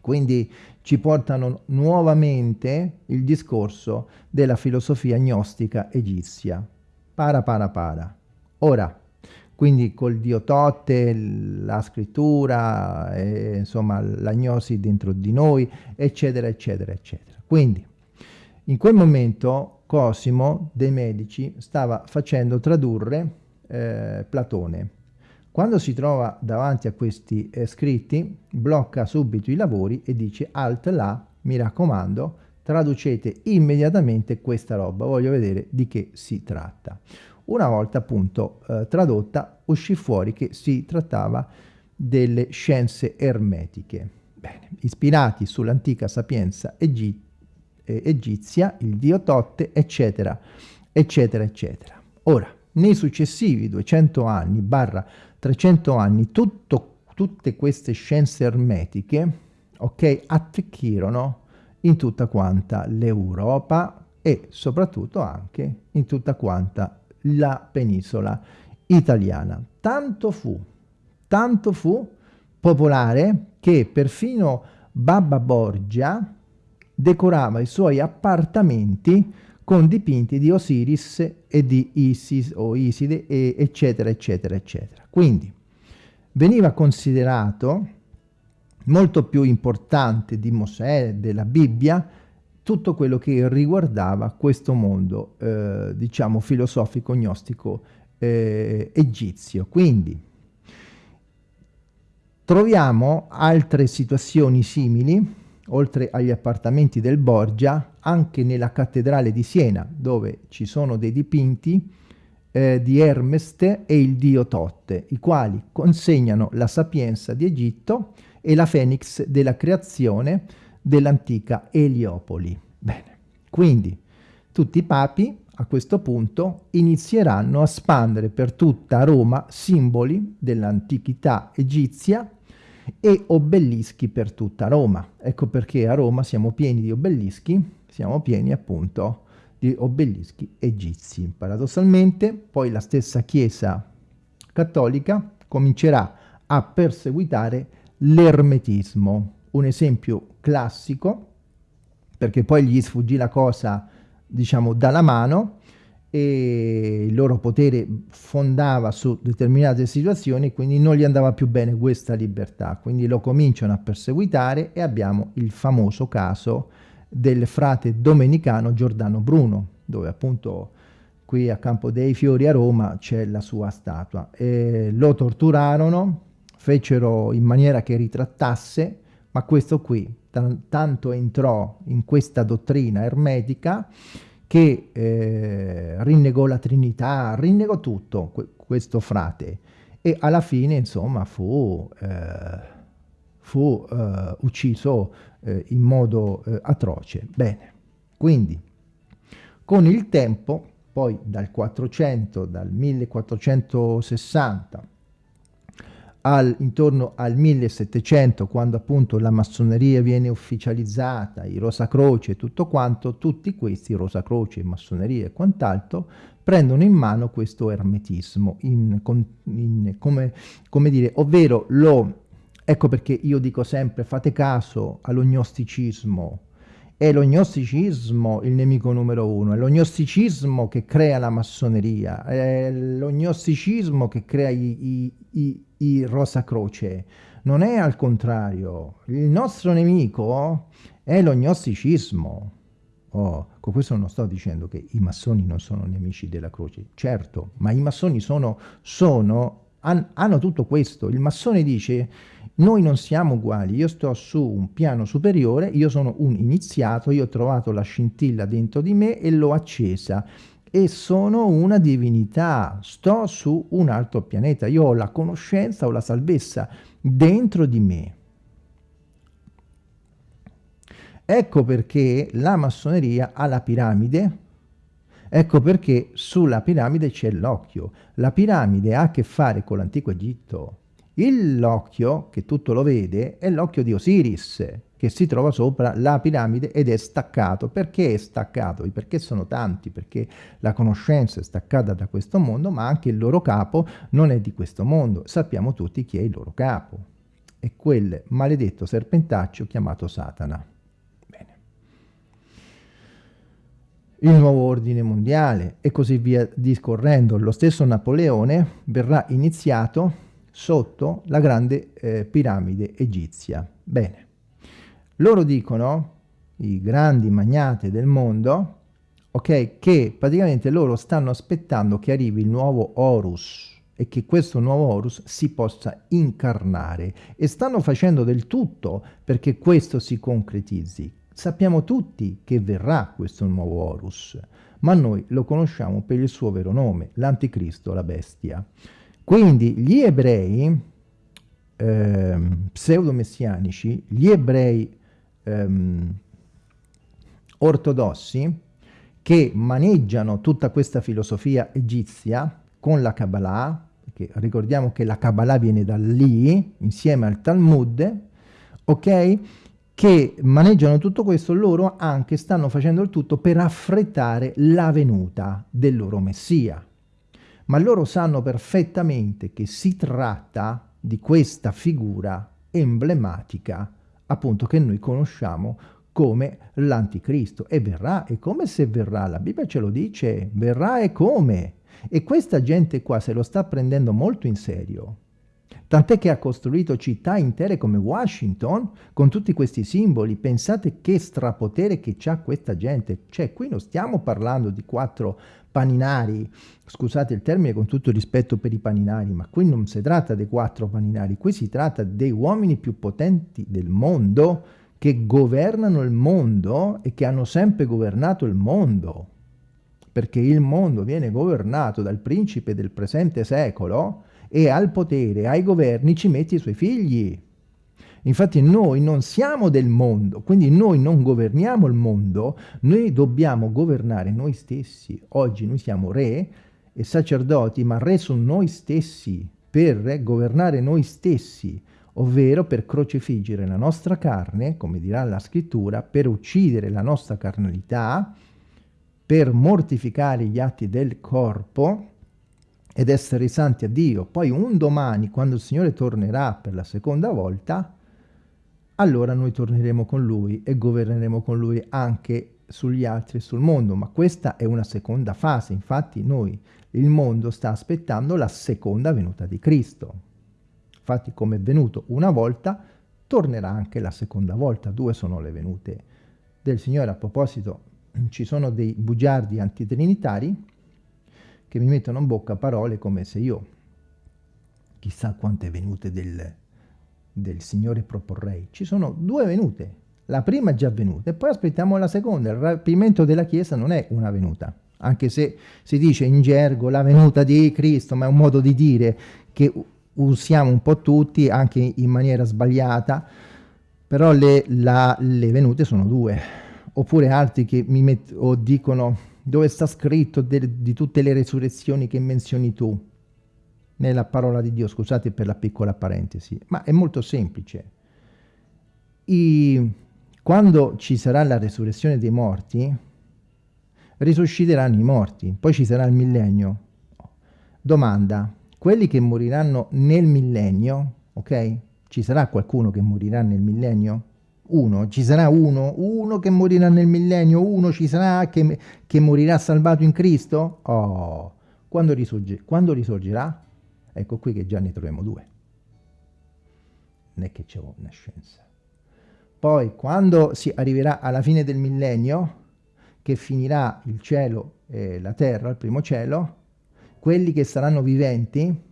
Quindi ci portano nuovamente il discorso della filosofia gnostica egizia. Para, para, para. Ora, quindi col dio Totte, la scrittura, eh, insomma la gnosi dentro di noi, eccetera, eccetera, eccetera. Quindi, in quel momento Cosimo dei Medici stava facendo tradurre eh, Platone. Quando si trova davanti a questi eh, scritti, blocca subito i lavori e dice alt là, mi raccomando, traducete immediatamente questa roba, voglio vedere di che si tratta. Una volta appunto eh, tradotta uscì fuori che si trattava delle scienze ermetiche. Bene, ispirati sull'antica sapienza egizia, eh, egizia, il dio Totte, eccetera, eccetera, eccetera. Ora, nei successivi 200 anni, barra 300 anni, tutto, tutte queste scienze ermetiche, ok, attecchirono in tutta quanta l'Europa e soprattutto anche in tutta quanta la penisola italiana. Tanto fu, tanto fu popolare che perfino Babba Borgia, decorava i suoi appartamenti con dipinti di Osiris e di Isis o Iside, e eccetera, eccetera, eccetera. Quindi veniva considerato molto più importante di Mosè, della Bibbia, tutto quello che riguardava questo mondo, eh, diciamo, filosofico, gnostico eh, egizio. Quindi troviamo altre situazioni simili, oltre agli appartamenti del Borgia, anche nella cattedrale di Siena, dove ci sono dei dipinti eh, di Hermeste e il dio Totte, i quali consegnano la sapienza di Egitto e la Fenix della creazione dell'antica Eliopoli. Bene, quindi tutti i papi a questo punto inizieranno a spandere per tutta Roma simboli dell'antichità egizia e obelischi per tutta Roma. Ecco perché a Roma siamo pieni di obelischi, siamo pieni appunto di obelischi egizi. Paradossalmente poi la stessa Chiesa cattolica comincerà a perseguitare l'ermetismo. Un esempio classico, perché poi gli sfuggì la cosa, diciamo, dalla mano, e il loro potere fondava su determinate situazioni, quindi non gli andava più bene questa libertà. Quindi lo cominciano a perseguitare e abbiamo il famoso caso del frate domenicano Giordano Bruno, dove appunto qui a Campo dei Fiori a Roma c'è la sua statua. E lo torturarono, fecero in maniera che ritrattasse, ma questo qui tanto entrò in questa dottrina ermetica che eh, rinnegò la Trinità, rinnegò tutto questo frate e alla fine insomma fu, eh, fu eh, ucciso eh, in modo eh, atroce. Bene, quindi con il tempo, poi dal 400, dal 1460 al, intorno al 1700, quando appunto la massoneria viene ufficializzata, i Rosacroce e tutto quanto, tutti questi, Rosacroce, massoneria e quant'altro, prendono in mano questo ermetismo, in, in, come, come dire, ovvero lo Ecco perché io dico sempre fate caso allo gnosticismo, è lo gnosticismo il nemico numero uno, è lo gnosticismo che crea la massoneria, è lo gnosticismo che crea i, i, i, i Rosa Croce, non è al contrario, il nostro nemico è lo gnosticismo. Oh, con questo non sto dicendo che i massoni non sono nemici della croce, certo, ma i massoni sono, sono han, hanno tutto questo. Il massone dice noi non siamo uguali, io sto su un piano superiore, io sono un iniziato, io ho trovato la scintilla dentro di me e l'ho accesa e sono una divinità, sto su un altro pianeta, io ho la conoscenza, ho la salvezza dentro di me. Ecco perché la massoneria ha la piramide, ecco perché sulla piramide c'è l'occhio. La piramide ha a che fare con l'antico Egitto, L'occhio, che tutto lo vede, è l'occhio di Osiris, che si trova sopra la piramide ed è staccato. Perché è staccato? Perché sono tanti, perché la conoscenza è staccata da questo mondo, ma anche il loro capo non è di questo mondo. Sappiamo tutti chi è il loro capo. È quel maledetto serpentaccio chiamato Satana. Bene. Il nuovo ordine mondiale e così via discorrendo. Lo stesso Napoleone verrà iniziato sotto la grande eh, piramide egizia. Bene, loro dicono, i grandi magnati del mondo, ok, che praticamente loro stanno aspettando che arrivi il nuovo Horus e che questo nuovo Horus si possa incarnare e stanno facendo del tutto perché questo si concretizzi. Sappiamo tutti che verrà questo nuovo Horus, ma noi lo conosciamo per il suo vero nome, l'Anticristo, la bestia. Quindi gli ebrei eh, pseudo-messianici, gli ebrei ehm, ortodossi, che maneggiano tutta questa filosofia egizia con la Kabbalah, perché ricordiamo che la Kabbalah viene da lì, insieme al Talmud, ok? Che maneggiano tutto questo, loro anche stanno facendo il tutto per affrettare la venuta del loro Messia ma loro sanno perfettamente che si tratta di questa figura emblematica, appunto che noi conosciamo come l'anticristo. E verrà, e come se verrà, la Bibbia ce lo dice, verrà e come, e questa gente qua se lo sta prendendo molto in serio, Tant'è che ha costruito città intere come Washington con tutti questi simboli. Pensate che strapotere che ha questa gente. Cioè, qui non stiamo parlando di quattro paninari, scusate il termine con tutto rispetto per i paninari, ma qui non si tratta dei quattro paninari, qui si tratta dei uomini più potenti del mondo che governano il mondo e che hanno sempre governato il mondo. Perché il mondo viene governato dal principe del presente secolo e al potere, ai governi ci mette i suoi figli. Infatti noi non siamo del mondo, quindi noi non governiamo il mondo, noi dobbiamo governare noi stessi. Oggi noi siamo re e sacerdoti, ma re sono noi stessi, per governare noi stessi, ovvero per crocifiggere la nostra carne, come dirà la scrittura, per uccidere la nostra carnalità, per mortificare gli atti del corpo, ed essere santi a Dio. Poi un domani, quando il Signore tornerà per la seconda volta, allora noi torneremo con Lui e governeremo con Lui anche sugli altri e sul mondo. Ma questa è una seconda fase, infatti noi, il mondo sta aspettando la seconda venuta di Cristo. Infatti come è venuto una volta, tornerà anche la seconda volta. Due sono le venute del Signore. A proposito, ci sono dei bugiardi antitrinitari che mi mettono in bocca parole come se io chissà quante venute del, del Signore proporrei. Ci sono due venute, la prima è già venuta e poi aspettiamo la seconda. Il rapimento della Chiesa non è una venuta, anche se si dice in gergo la venuta di Cristo, ma è un modo di dire che usiamo un po' tutti, anche in maniera sbagliata, però le, la, le venute sono due. Oppure altri che mi met- o dicono dove sta scritto de, di tutte le resurrezioni che menzioni tu nella parola di Dio, scusate per la piccola parentesi, ma è molto semplice. I, quando ci sarà la resurrezione dei morti, risusciteranno i morti, poi ci sarà il millennio. Domanda, quelli che moriranno nel millennio, ok? Ci sarà qualcuno che morirà nel millennio? Uno, ci sarà uno, uno che morirà nel millennio, uno ci sarà che, che morirà salvato in Cristo? Oh, quando, risorge, quando risorgerà? Ecco qui che già ne troviamo due. Non è che c'è una scienza. Poi, quando si arriverà alla fine del millennio, che finirà il cielo e la terra, il primo cielo, quelli che saranno viventi,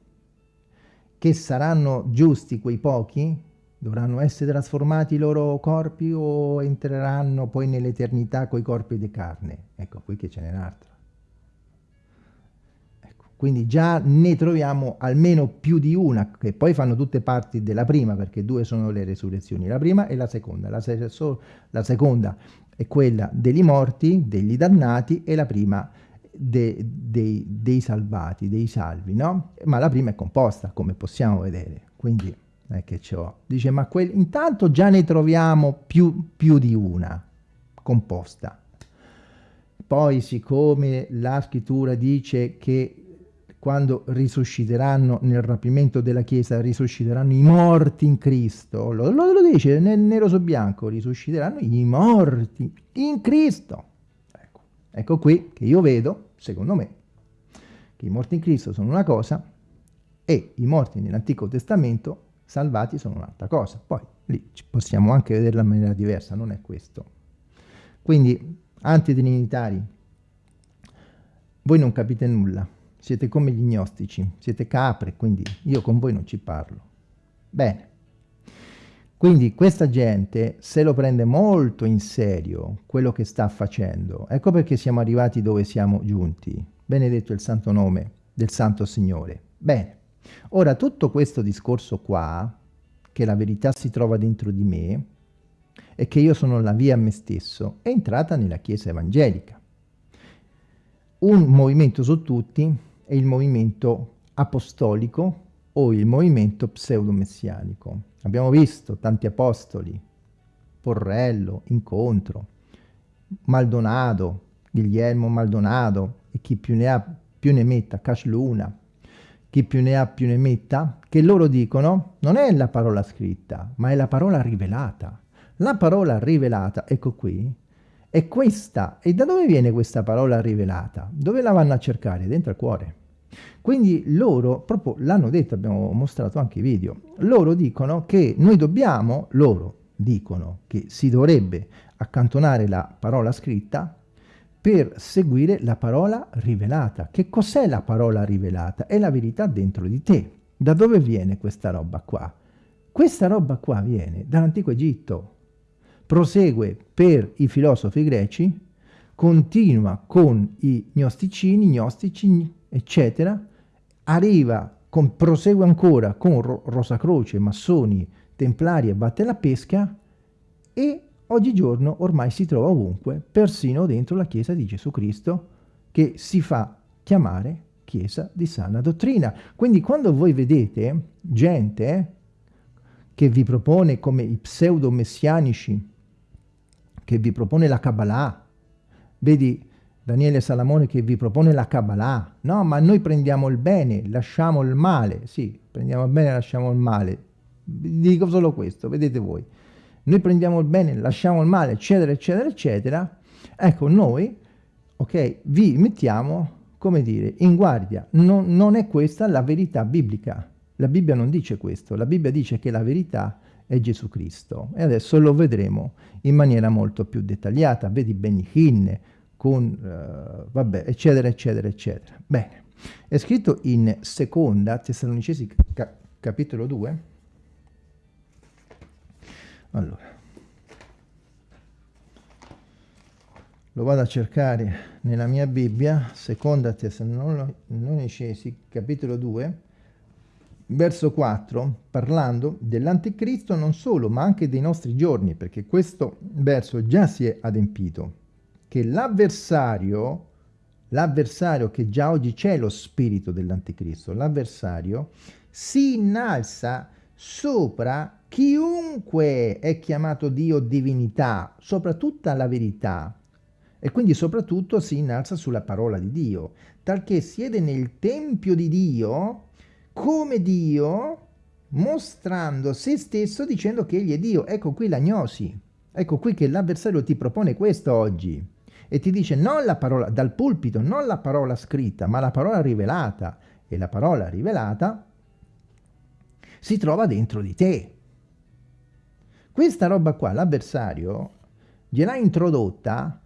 che saranno giusti quei pochi, Dovranno essere trasformati i loro corpi o entreranno poi nell'eternità coi corpi di carne? Ecco, qui che ce n'è un'altra. Ecco, quindi già ne troviamo almeno più di una, che poi fanno tutte parti della prima, perché due sono le resurrezioni, la prima e la seconda. La, se la seconda è quella degli morti, degli dannati, e la prima de dei, dei salvati, dei salvi, no? Ma la prima è composta, come possiamo vedere. Quindi è che c'ho. Dice, ma intanto già ne troviamo più, più di una composta. Poi, siccome la scrittura dice che quando risusciteranno nel rapimento della Chiesa, risusciteranno i morti in Cristo, lo, lo, lo dice nel nero su bianco, risusciteranno i morti in Cristo. Ecco. ecco qui che io vedo, secondo me, che i morti in Cristo sono una cosa e i morti nell'Antico Testamento salvati sono un'altra cosa. Poi lì possiamo anche vederla in maniera diversa, non è questo. Quindi, antitrinitari, voi non capite nulla, siete come gli gnostici, siete capre, quindi io con voi non ci parlo. Bene. Quindi questa gente se lo prende molto in serio quello che sta facendo. Ecco perché siamo arrivati dove siamo giunti. Benedetto il santo nome del Santo Signore. Bene. Ora, tutto questo discorso qua, che la verità si trova dentro di me, e che io sono la via a me stesso, è entrata nella Chiesa evangelica. Un movimento su tutti è il movimento apostolico o il movimento pseudo-messianico. Abbiamo visto tanti apostoli, Porrello, Incontro, Maldonado, Guglielmo Maldonado e chi più ne ha più ne metta, Casluna, chi più ne ha più ne metta, che loro dicono non è la parola scritta, ma è la parola rivelata. La parola rivelata, ecco qui, è questa. E da dove viene questa parola rivelata? Dove la vanno a cercare? Dentro al cuore. Quindi loro, proprio l'hanno detto, abbiamo mostrato anche i video, loro dicono che noi dobbiamo, loro dicono che si dovrebbe accantonare la parola scritta per seguire la parola rivelata. Che cos'è la parola rivelata? È la verità dentro di te. Da dove viene questa roba qua? Questa roba qua viene dall'antico Egitto, prosegue per i filosofi greci, continua con i gnosticini, gnostici, eccetera, arriva, con, prosegue ancora con Ro Rosacroce, massoni, templari e batte la pesca e oggigiorno ormai si trova ovunque, persino dentro la Chiesa di Gesù Cristo, che si fa chiamare Chiesa di sana dottrina. Quindi quando voi vedete gente che vi propone come i pseudo-messianici, che vi propone la Kabbalah, vedi Daniele Salamone che vi propone la Kabbalah, no ma noi prendiamo il bene, lasciamo il male, sì, prendiamo il bene, lasciamo il male, dico solo questo, vedete voi, noi prendiamo il bene, lasciamo il male, eccetera, eccetera, eccetera, ecco noi, ok, vi mettiamo, come dire, in guardia, non, non è questa la verità biblica, la Bibbia non dice questo, la Bibbia dice che la verità è Gesù Cristo. E adesso lo vedremo in maniera molto più dettagliata. Vedi Benny Hinn, con, uh, vabbè, eccetera, eccetera, eccetera. Bene, è scritto in seconda Tessalonicesi ca capitolo 2. Allora, lo vado a cercare nella mia Bibbia, seconda Tessalonicesi capitolo 2, verso 4, parlando dell'anticristo non solo, ma anche dei nostri giorni, perché questo verso già si è adempito, che l'avversario, l'avversario che già oggi c'è lo spirito dell'anticristo, l'avversario si innalza sopra chiunque è chiamato Dio divinità, sopra tutta la verità, e quindi soprattutto si innalza sulla parola di Dio, talché siede nel tempio di Dio, come Dio mostrando se stesso dicendo che egli è Dio. Ecco qui l'agnosi. Ecco qui che l'avversario ti propone questo oggi e ti dice non la parola dal pulpito, non la parola scritta, ma la parola rivelata. E la parola rivelata si trova dentro di te. Questa roba qua l'avversario gliel'ha introdotta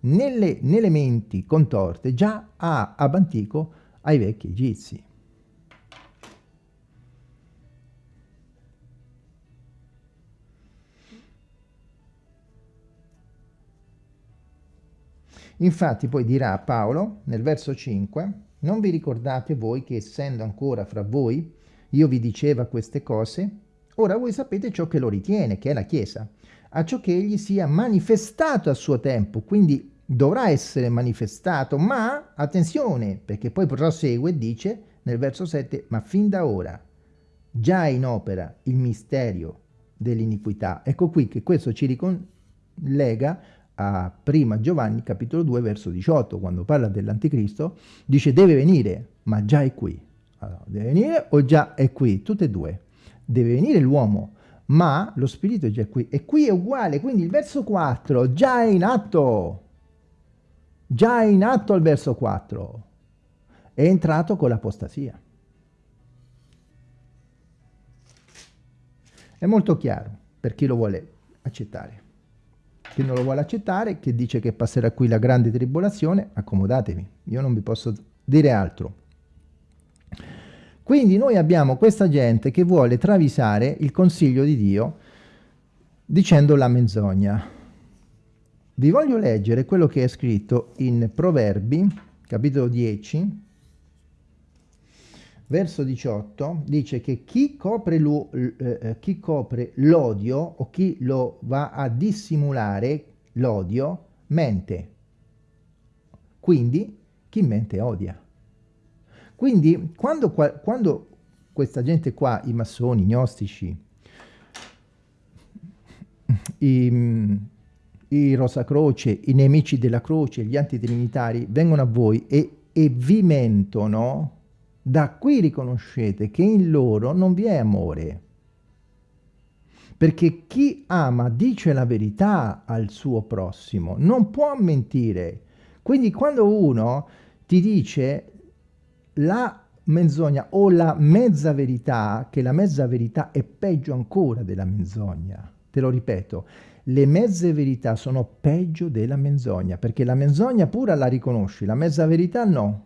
nelle, nelle menti contorte già a, ab antico ai vecchi egizi. Infatti poi dirà Paolo nel verso 5, non vi ricordate voi che essendo ancora fra voi, io vi diceva queste cose? Ora voi sapete ciò che lo ritiene, che è la Chiesa, a ciò che egli sia manifestato a suo tempo, quindi dovrà essere manifestato, ma attenzione, perché poi prosegue e dice nel verso 7, ma fin da ora già è in opera il misterio dell'iniquità. Ecco qui che questo ci ricollega a prima Giovanni capitolo 2 verso 18 quando parla dell'anticristo dice deve venire ma già è qui. Allora, deve venire o già è qui? Tutte e due deve venire l'uomo ma lo spirito è già qui e qui è uguale. Quindi il verso 4 già è in atto già è in atto il verso 4 è entrato con l'apostasia. È molto chiaro per chi lo vuole accettare. Chi non lo vuole accettare, che dice che passerà qui la grande tribolazione, accomodatevi, io non vi posso dire altro. Quindi noi abbiamo questa gente che vuole travisare il consiglio di Dio dicendo la menzogna. Vi voglio leggere quello che è scritto in Proverbi, capitolo 10, verso 18 dice che chi copre eh, l'odio o chi lo va a dissimulare l'odio mente. Quindi chi mente odia. Quindi quando, quando questa gente qua, i massoni, i gnostici, i, i Rosacroce, i nemici della croce, gli antitrinitari, vengono a voi e, e vi mentono, da qui riconoscete che in loro non vi è amore. Perché chi ama dice la verità al suo prossimo, non può mentire. Quindi quando uno ti dice la menzogna o la mezza verità, che la mezza verità è peggio ancora della menzogna. Te lo ripeto, le mezze verità sono peggio della menzogna, perché la menzogna pura la riconosci, la mezza verità no.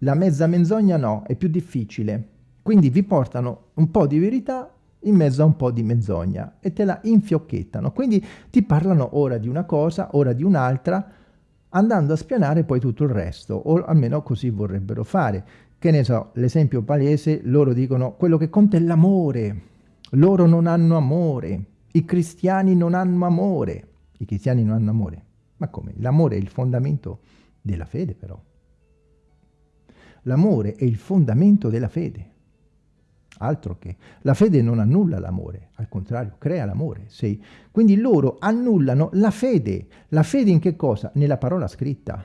La mezza menzogna no, è più difficile. Quindi vi portano un po' di verità in mezzo a un po' di menzogna e te la infiocchettano. Quindi ti parlano ora di una cosa, ora di un'altra, andando a spianare poi tutto il resto, o almeno così vorrebbero fare. Che ne so, l'esempio palese, loro dicono quello che conta è l'amore, loro non hanno amore, i cristiani non hanno amore, i cristiani non hanno amore. Ma come? L'amore è il fondamento della fede però. L'amore è il fondamento della fede. Altro che. La fede non annulla l'amore, al contrario, crea l'amore. Sì. Quindi loro annullano la fede. La fede in che cosa? Nella parola scritta.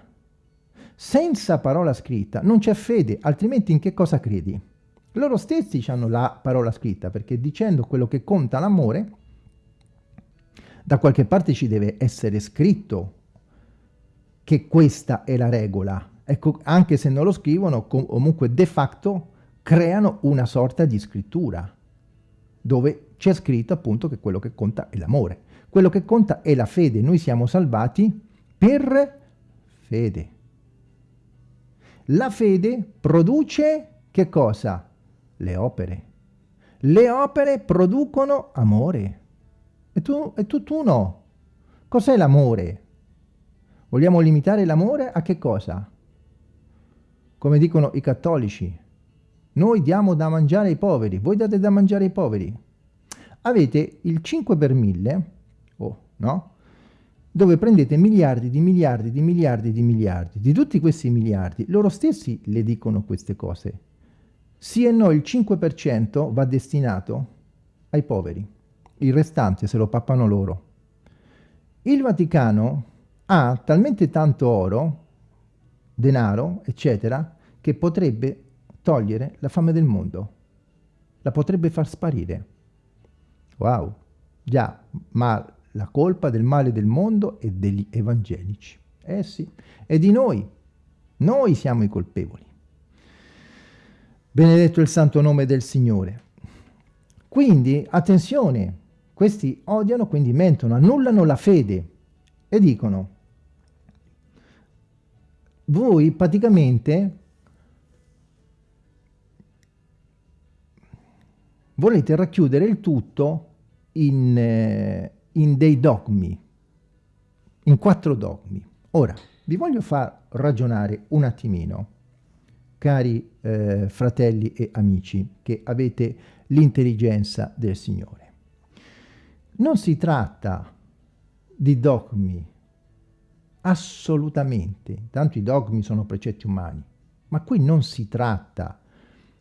Senza parola scritta non c'è fede, altrimenti in che cosa credi? Loro stessi hanno la parola scritta, perché dicendo quello che conta l'amore, da qualche parte ci deve essere scritto che questa è la regola. Ecco, anche se non lo scrivono, comunque de facto creano una sorta di scrittura dove c'è scritto appunto che quello che conta è l'amore. Quello che conta è la fede. Noi siamo salvati per fede. La fede produce che cosa? Le opere. Le opere producono amore. E tu, e tu, tu no. Cos'è l'amore? Vogliamo limitare l'amore a che cosa? Come dicono i cattolici, noi diamo da mangiare ai poveri, voi date da mangiare ai poveri. Avete il 5 per 1000, oh, no? Dove prendete miliardi di miliardi di miliardi di miliardi. Di tutti questi miliardi, loro stessi le dicono queste cose. Sì e no, il 5% va destinato ai poveri. Il restante se lo pappano loro. Il Vaticano ha talmente tanto oro, denaro, eccetera, che potrebbe togliere la fame del mondo. La potrebbe far sparire. Wow, già, ma la colpa del male del mondo è degli evangelici. Eh sì, è di noi. Noi siamo i colpevoli. Benedetto il santo nome del Signore. Quindi, attenzione, questi odiano, quindi mentono, annullano la fede e dicono, voi praticamente volete racchiudere il tutto in, eh, in dei dogmi, in quattro dogmi. Ora, vi voglio far ragionare un attimino, cari eh, fratelli e amici, che avete l'intelligenza del Signore. Non si tratta di dogmi, assolutamente, tanto i dogmi sono precetti umani, ma qui non si tratta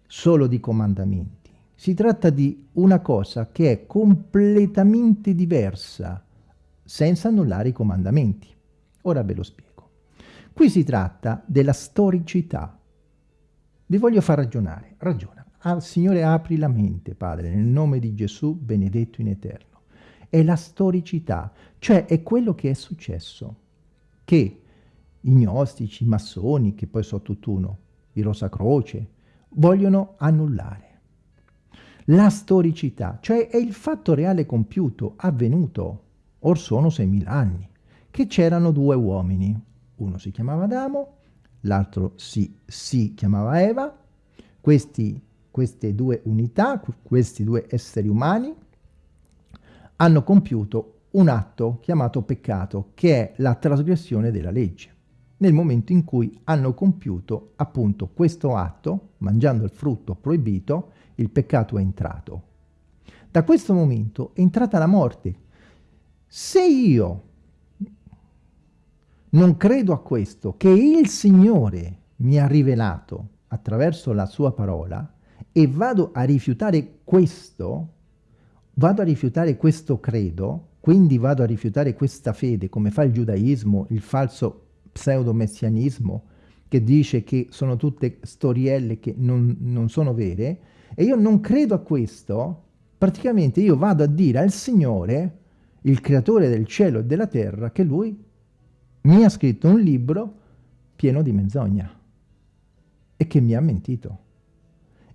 solo di comandamenti si tratta di una cosa che è completamente diversa, senza annullare i comandamenti. Ora ve lo spiego. Qui si tratta della storicità. Vi voglio far ragionare. Ragiona. Ah, Signore, apri la mente, Padre, nel nome di Gesù, benedetto in eterno. È la storicità, cioè è quello che è successo, che i gnostici, i massoni, che poi sono tutt'uno, i Rosa Croce, vogliono annullare la storicità, cioè è il fatto reale compiuto, avvenuto, or sono 6.000 anni, che c'erano due uomini, uno si chiamava Adamo, l'altro si, si chiamava Eva, questi, queste due unità, questi due esseri umani, hanno compiuto un atto chiamato peccato, che è la trasgressione della legge. Nel momento in cui hanno compiuto appunto questo atto, mangiando il frutto proibito, il peccato è entrato. Da questo momento è entrata la morte. Se io non credo a questo, che il Signore mi ha rivelato attraverso la sua parola, e vado a rifiutare questo, vado a rifiutare questo credo, quindi vado a rifiutare questa fede, come fa il giudaismo, il falso pseudo-messianismo, che dice che sono tutte storielle che non, non sono vere, e io non credo a questo, praticamente io vado a dire al Signore, il creatore del cielo e della terra, che lui mi ha scritto un libro pieno di menzogna. e che mi ha mentito.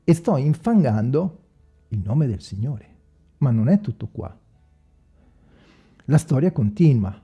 E sto infangando il nome del Signore. Ma non è tutto qua. La storia continua.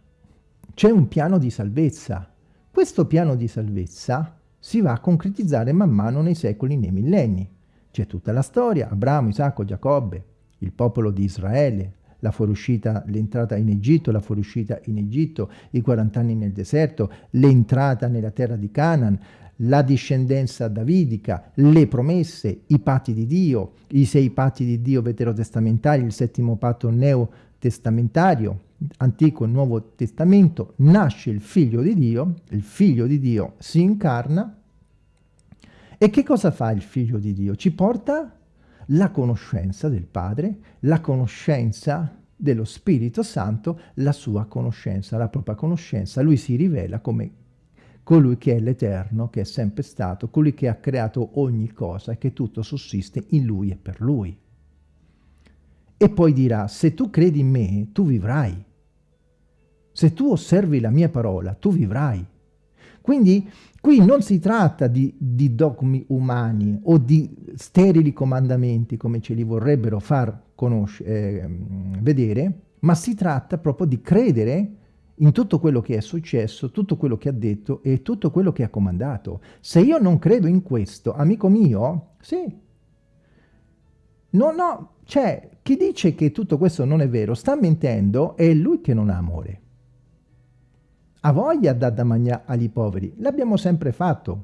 C'è un piano di salvezza. Questo piano di salvezza si va a concretizzare man mano nei secoli, nei millenni. C'è tutta la storia, Abramo, Isacco, Giacobbe, il popolo di Israele, la fuoriuscita, l'entrata in Egitto, la fuoriuscita in Egitto, i 40 anni nel deserto, l'entrata nella terra di Canaan, la discendenza davidica, le promesse, i patti di Dio, i sei patti di Dio veterotestamentari, il settimo patto neotestamentario, Antico e Nuovo Testamento, nasce il Figlio di Dio, il Figlio di Dio si incarna, e che cosa fa il Figlio di Dio? Ci porta la conoscenza del Padre, la conoscenza dello Spirito Santo, la sua conoscenza, la propria conoscenza. Lui si rivela come colui che è l'Eterno, che è sempre stato, colui che ha creato ogni cosa e che tutto sussiste in Lui e per Lui. E poi dirà, se tu credi in me, tu vivrai. Se tu osservi la mia parola, tu vivrai. Quindi qui non si tratta di, di, dogmi umani o di sterili comandamenti come ce li vorrebbero far eh, vedere, ma si tratta proprio di credere in tutto quello che è successo, tutto quello che ha detto e tutto quello che ha comandato. Se io non credo in questo, amico mio, sì. No, no, cioè, chi dice che tutto questo non è vero sta mentendo, è lui che non ha amore. Ha voglia da, da mangiare agli poveri, l'abbiamo sempre fatto.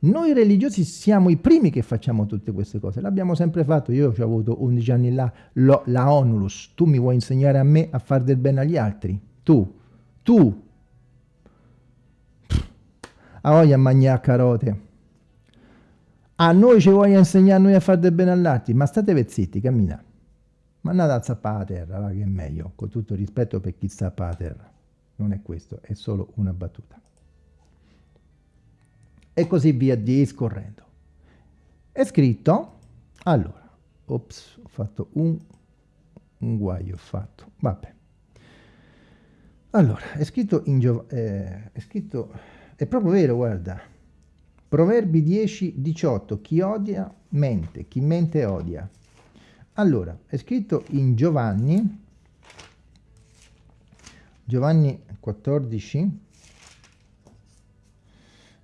Noi religiosi siamo i primi che facciamo tutte queste cose, l'abbiamo sempre fatto, io ho avuto 11 anni là, lo, la onulus, tu mi vuoi insegnare a me a fare del bene agli altri? Tu, tu. A voglia a mangiare carote. A noi ci voglio insegnare noi a fare del bene all'altri ma state vezzitti, cammina. Ma andate a zappare a terra, va che è meglio con tutto rispetto per chi zappa a terra non è questo, è solo una battuta e così via discorrendo è scritto allora ops, ho fatto un, un guaio ho fatto, vabbè allora, è scritto in Giov eh, è scritto, è proprio vero, guarda. Proverbi 10, 18, chi odia mente, chi mente odia. Allora, è scritto in Giovanni, Giovanni 14,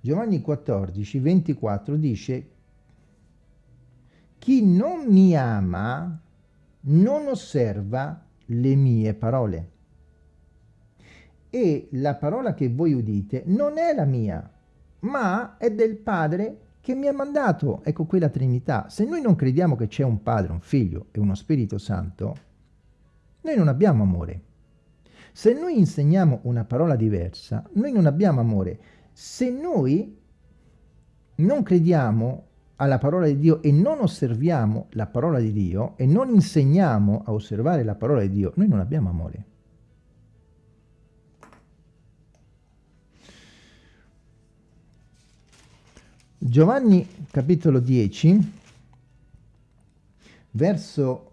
Giovanni 14, 24 dice chi non mi ama non osserva le mie parole e la parola che voi udite non è la mia, ma è del Padre che mi ha mandato. Ecco qui la Trinità. Se noi non crediamo che c'è un Padre, un Figlio e uno Spirito Santo, noi non abbiamo amore. Se noi insegniamo una parola diversa, noi non abbiamo amore. Se noi non crediamo alla parola di Dio e non osserviamo la parola di Dio e non insegniamo a osservare la parola di Dio, noi non abbiamo amore. Giovanni capitolo 10, verso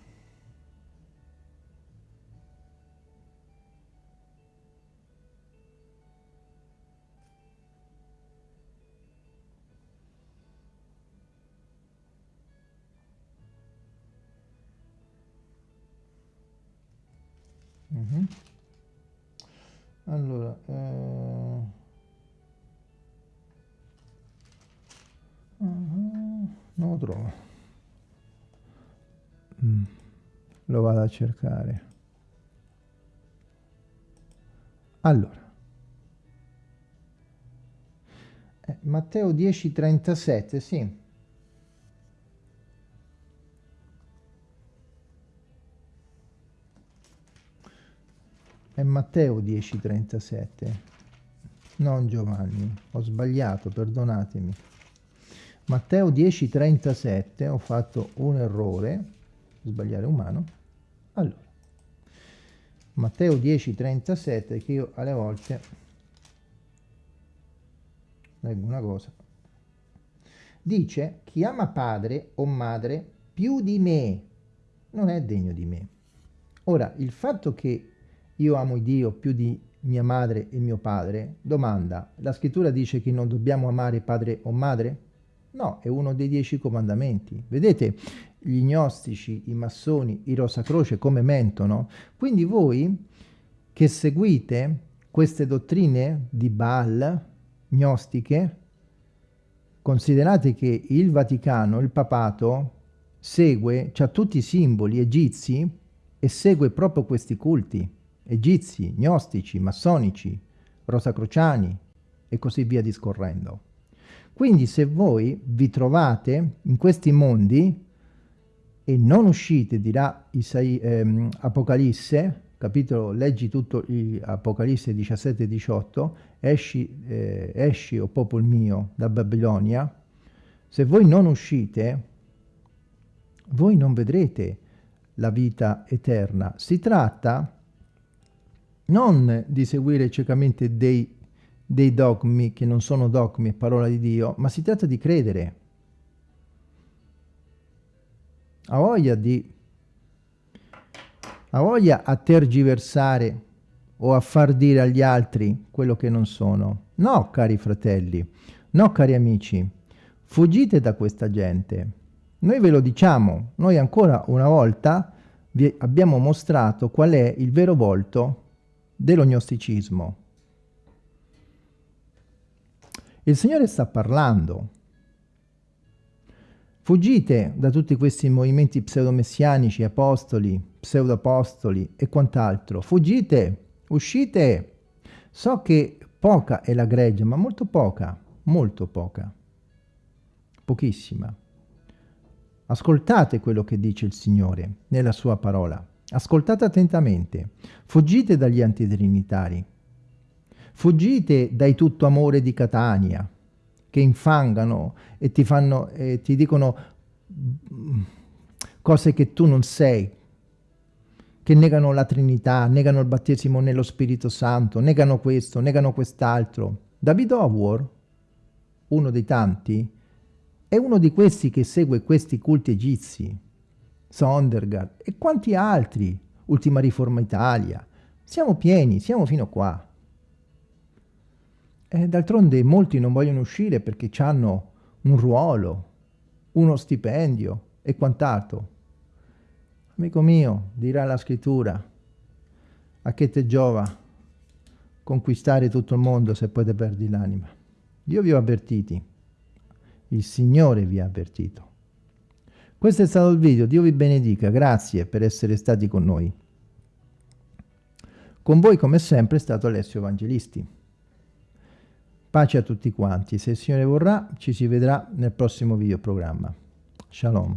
-huh. Allora, eh... -huh. non lo trovo. Mm. Lo vado a cercare. Allora. Eh, Matteo 10:37, sì. È Matteo 10,37, non Giovanni, ho sbagliato, perdonatemi. Matteo 10,37, ho fatto un errore, sbagliare umano. Allora, Matteo 10,37, che io alle volte leggo una cosa. Dice, chi ama padre o madre più di me non è degno di me. Ora, il fatto che io amo Dio più di mia madre e mio padre, domanda, la scrittura dice che non dobbiamo amare padre o madre? No, è uno dei dieci comandamenti. Vedete gli gnostici, i massoni, i rosacroce come mentono? Quindi voi che seguite queste dottrine di Baal, gnostiche, considerate che il Vaticano, il papato, segue, ha tutti i simboli egizi e segue proprio questi culti, egizi, gnostici, massonici, rosacrociani e così via discorrendo. Quindi se voi vi trovate in questi mondi e non uscite, dirà Isai, ehm, Apocalisse, capitolo, leggi tutto Apocalisse 17 e 18, esci, eh, esci, o popolo mio, da Babilonia, se voi non uscite, voi non vedrete la vita eterna. Si tratta non di seguire ciecamente dei dei dogmi che non sono dogmi e parola di Dio, ma si tratta di credere. Ha voglia di... ha voglia a tergiversare o a far dire agli altri quello che non sono. No, cari fratelli, no, cari amici, fuggite da questa gente. Noi ve lo diciamo, noi ancora una volta vi abbiamo mostrato qual è il vero volto dello gnosticismo. Il Signore sta parlando. Fuggite da tutti questi movimenti pseudomessianici, apostoli, pseudoapostoli e quant'altro. Fuggite, uscite. So che poca è la greggia, ma molto poca, molto poca. Pochissima. Ascoltate quello che dice il Signore nella sua parola. Ascoltate attentamente. Fuggite dagli antitrinitari. Fuggite dai tutto amore di Catania, che infangano e ti, fanno, e ti dicono mm, cose che tu non sei, che negano la Trinità, negano il battesimo nello Spirito Santo, negano questo, negano quest'altro. David Howard, uno dei tanti, è uno di questi che segue questi culti egizi, Sondergaard e quanti altri, Ultima Riforma Italia. Siamo pieni, siamo fino qua. D'altronde molti non vogliono uscire perché hanno un ruolo, uno stipendio e quant'altro. Amico mio, dirà la scrittura, a che te giova conquistare tutto il mondo se poi te perdi l'anima? Io vi ho avvertiti, il Signore vi ha avvertito. Questo è stato il video, Dio vi benedica, grazie per essere stati con noi. Con voi come sempre è stato Alessio Evangelisti. Pace a tutti quanti, se il Signore vorrà ci si vedrà nel prossimo video programma. Shalom.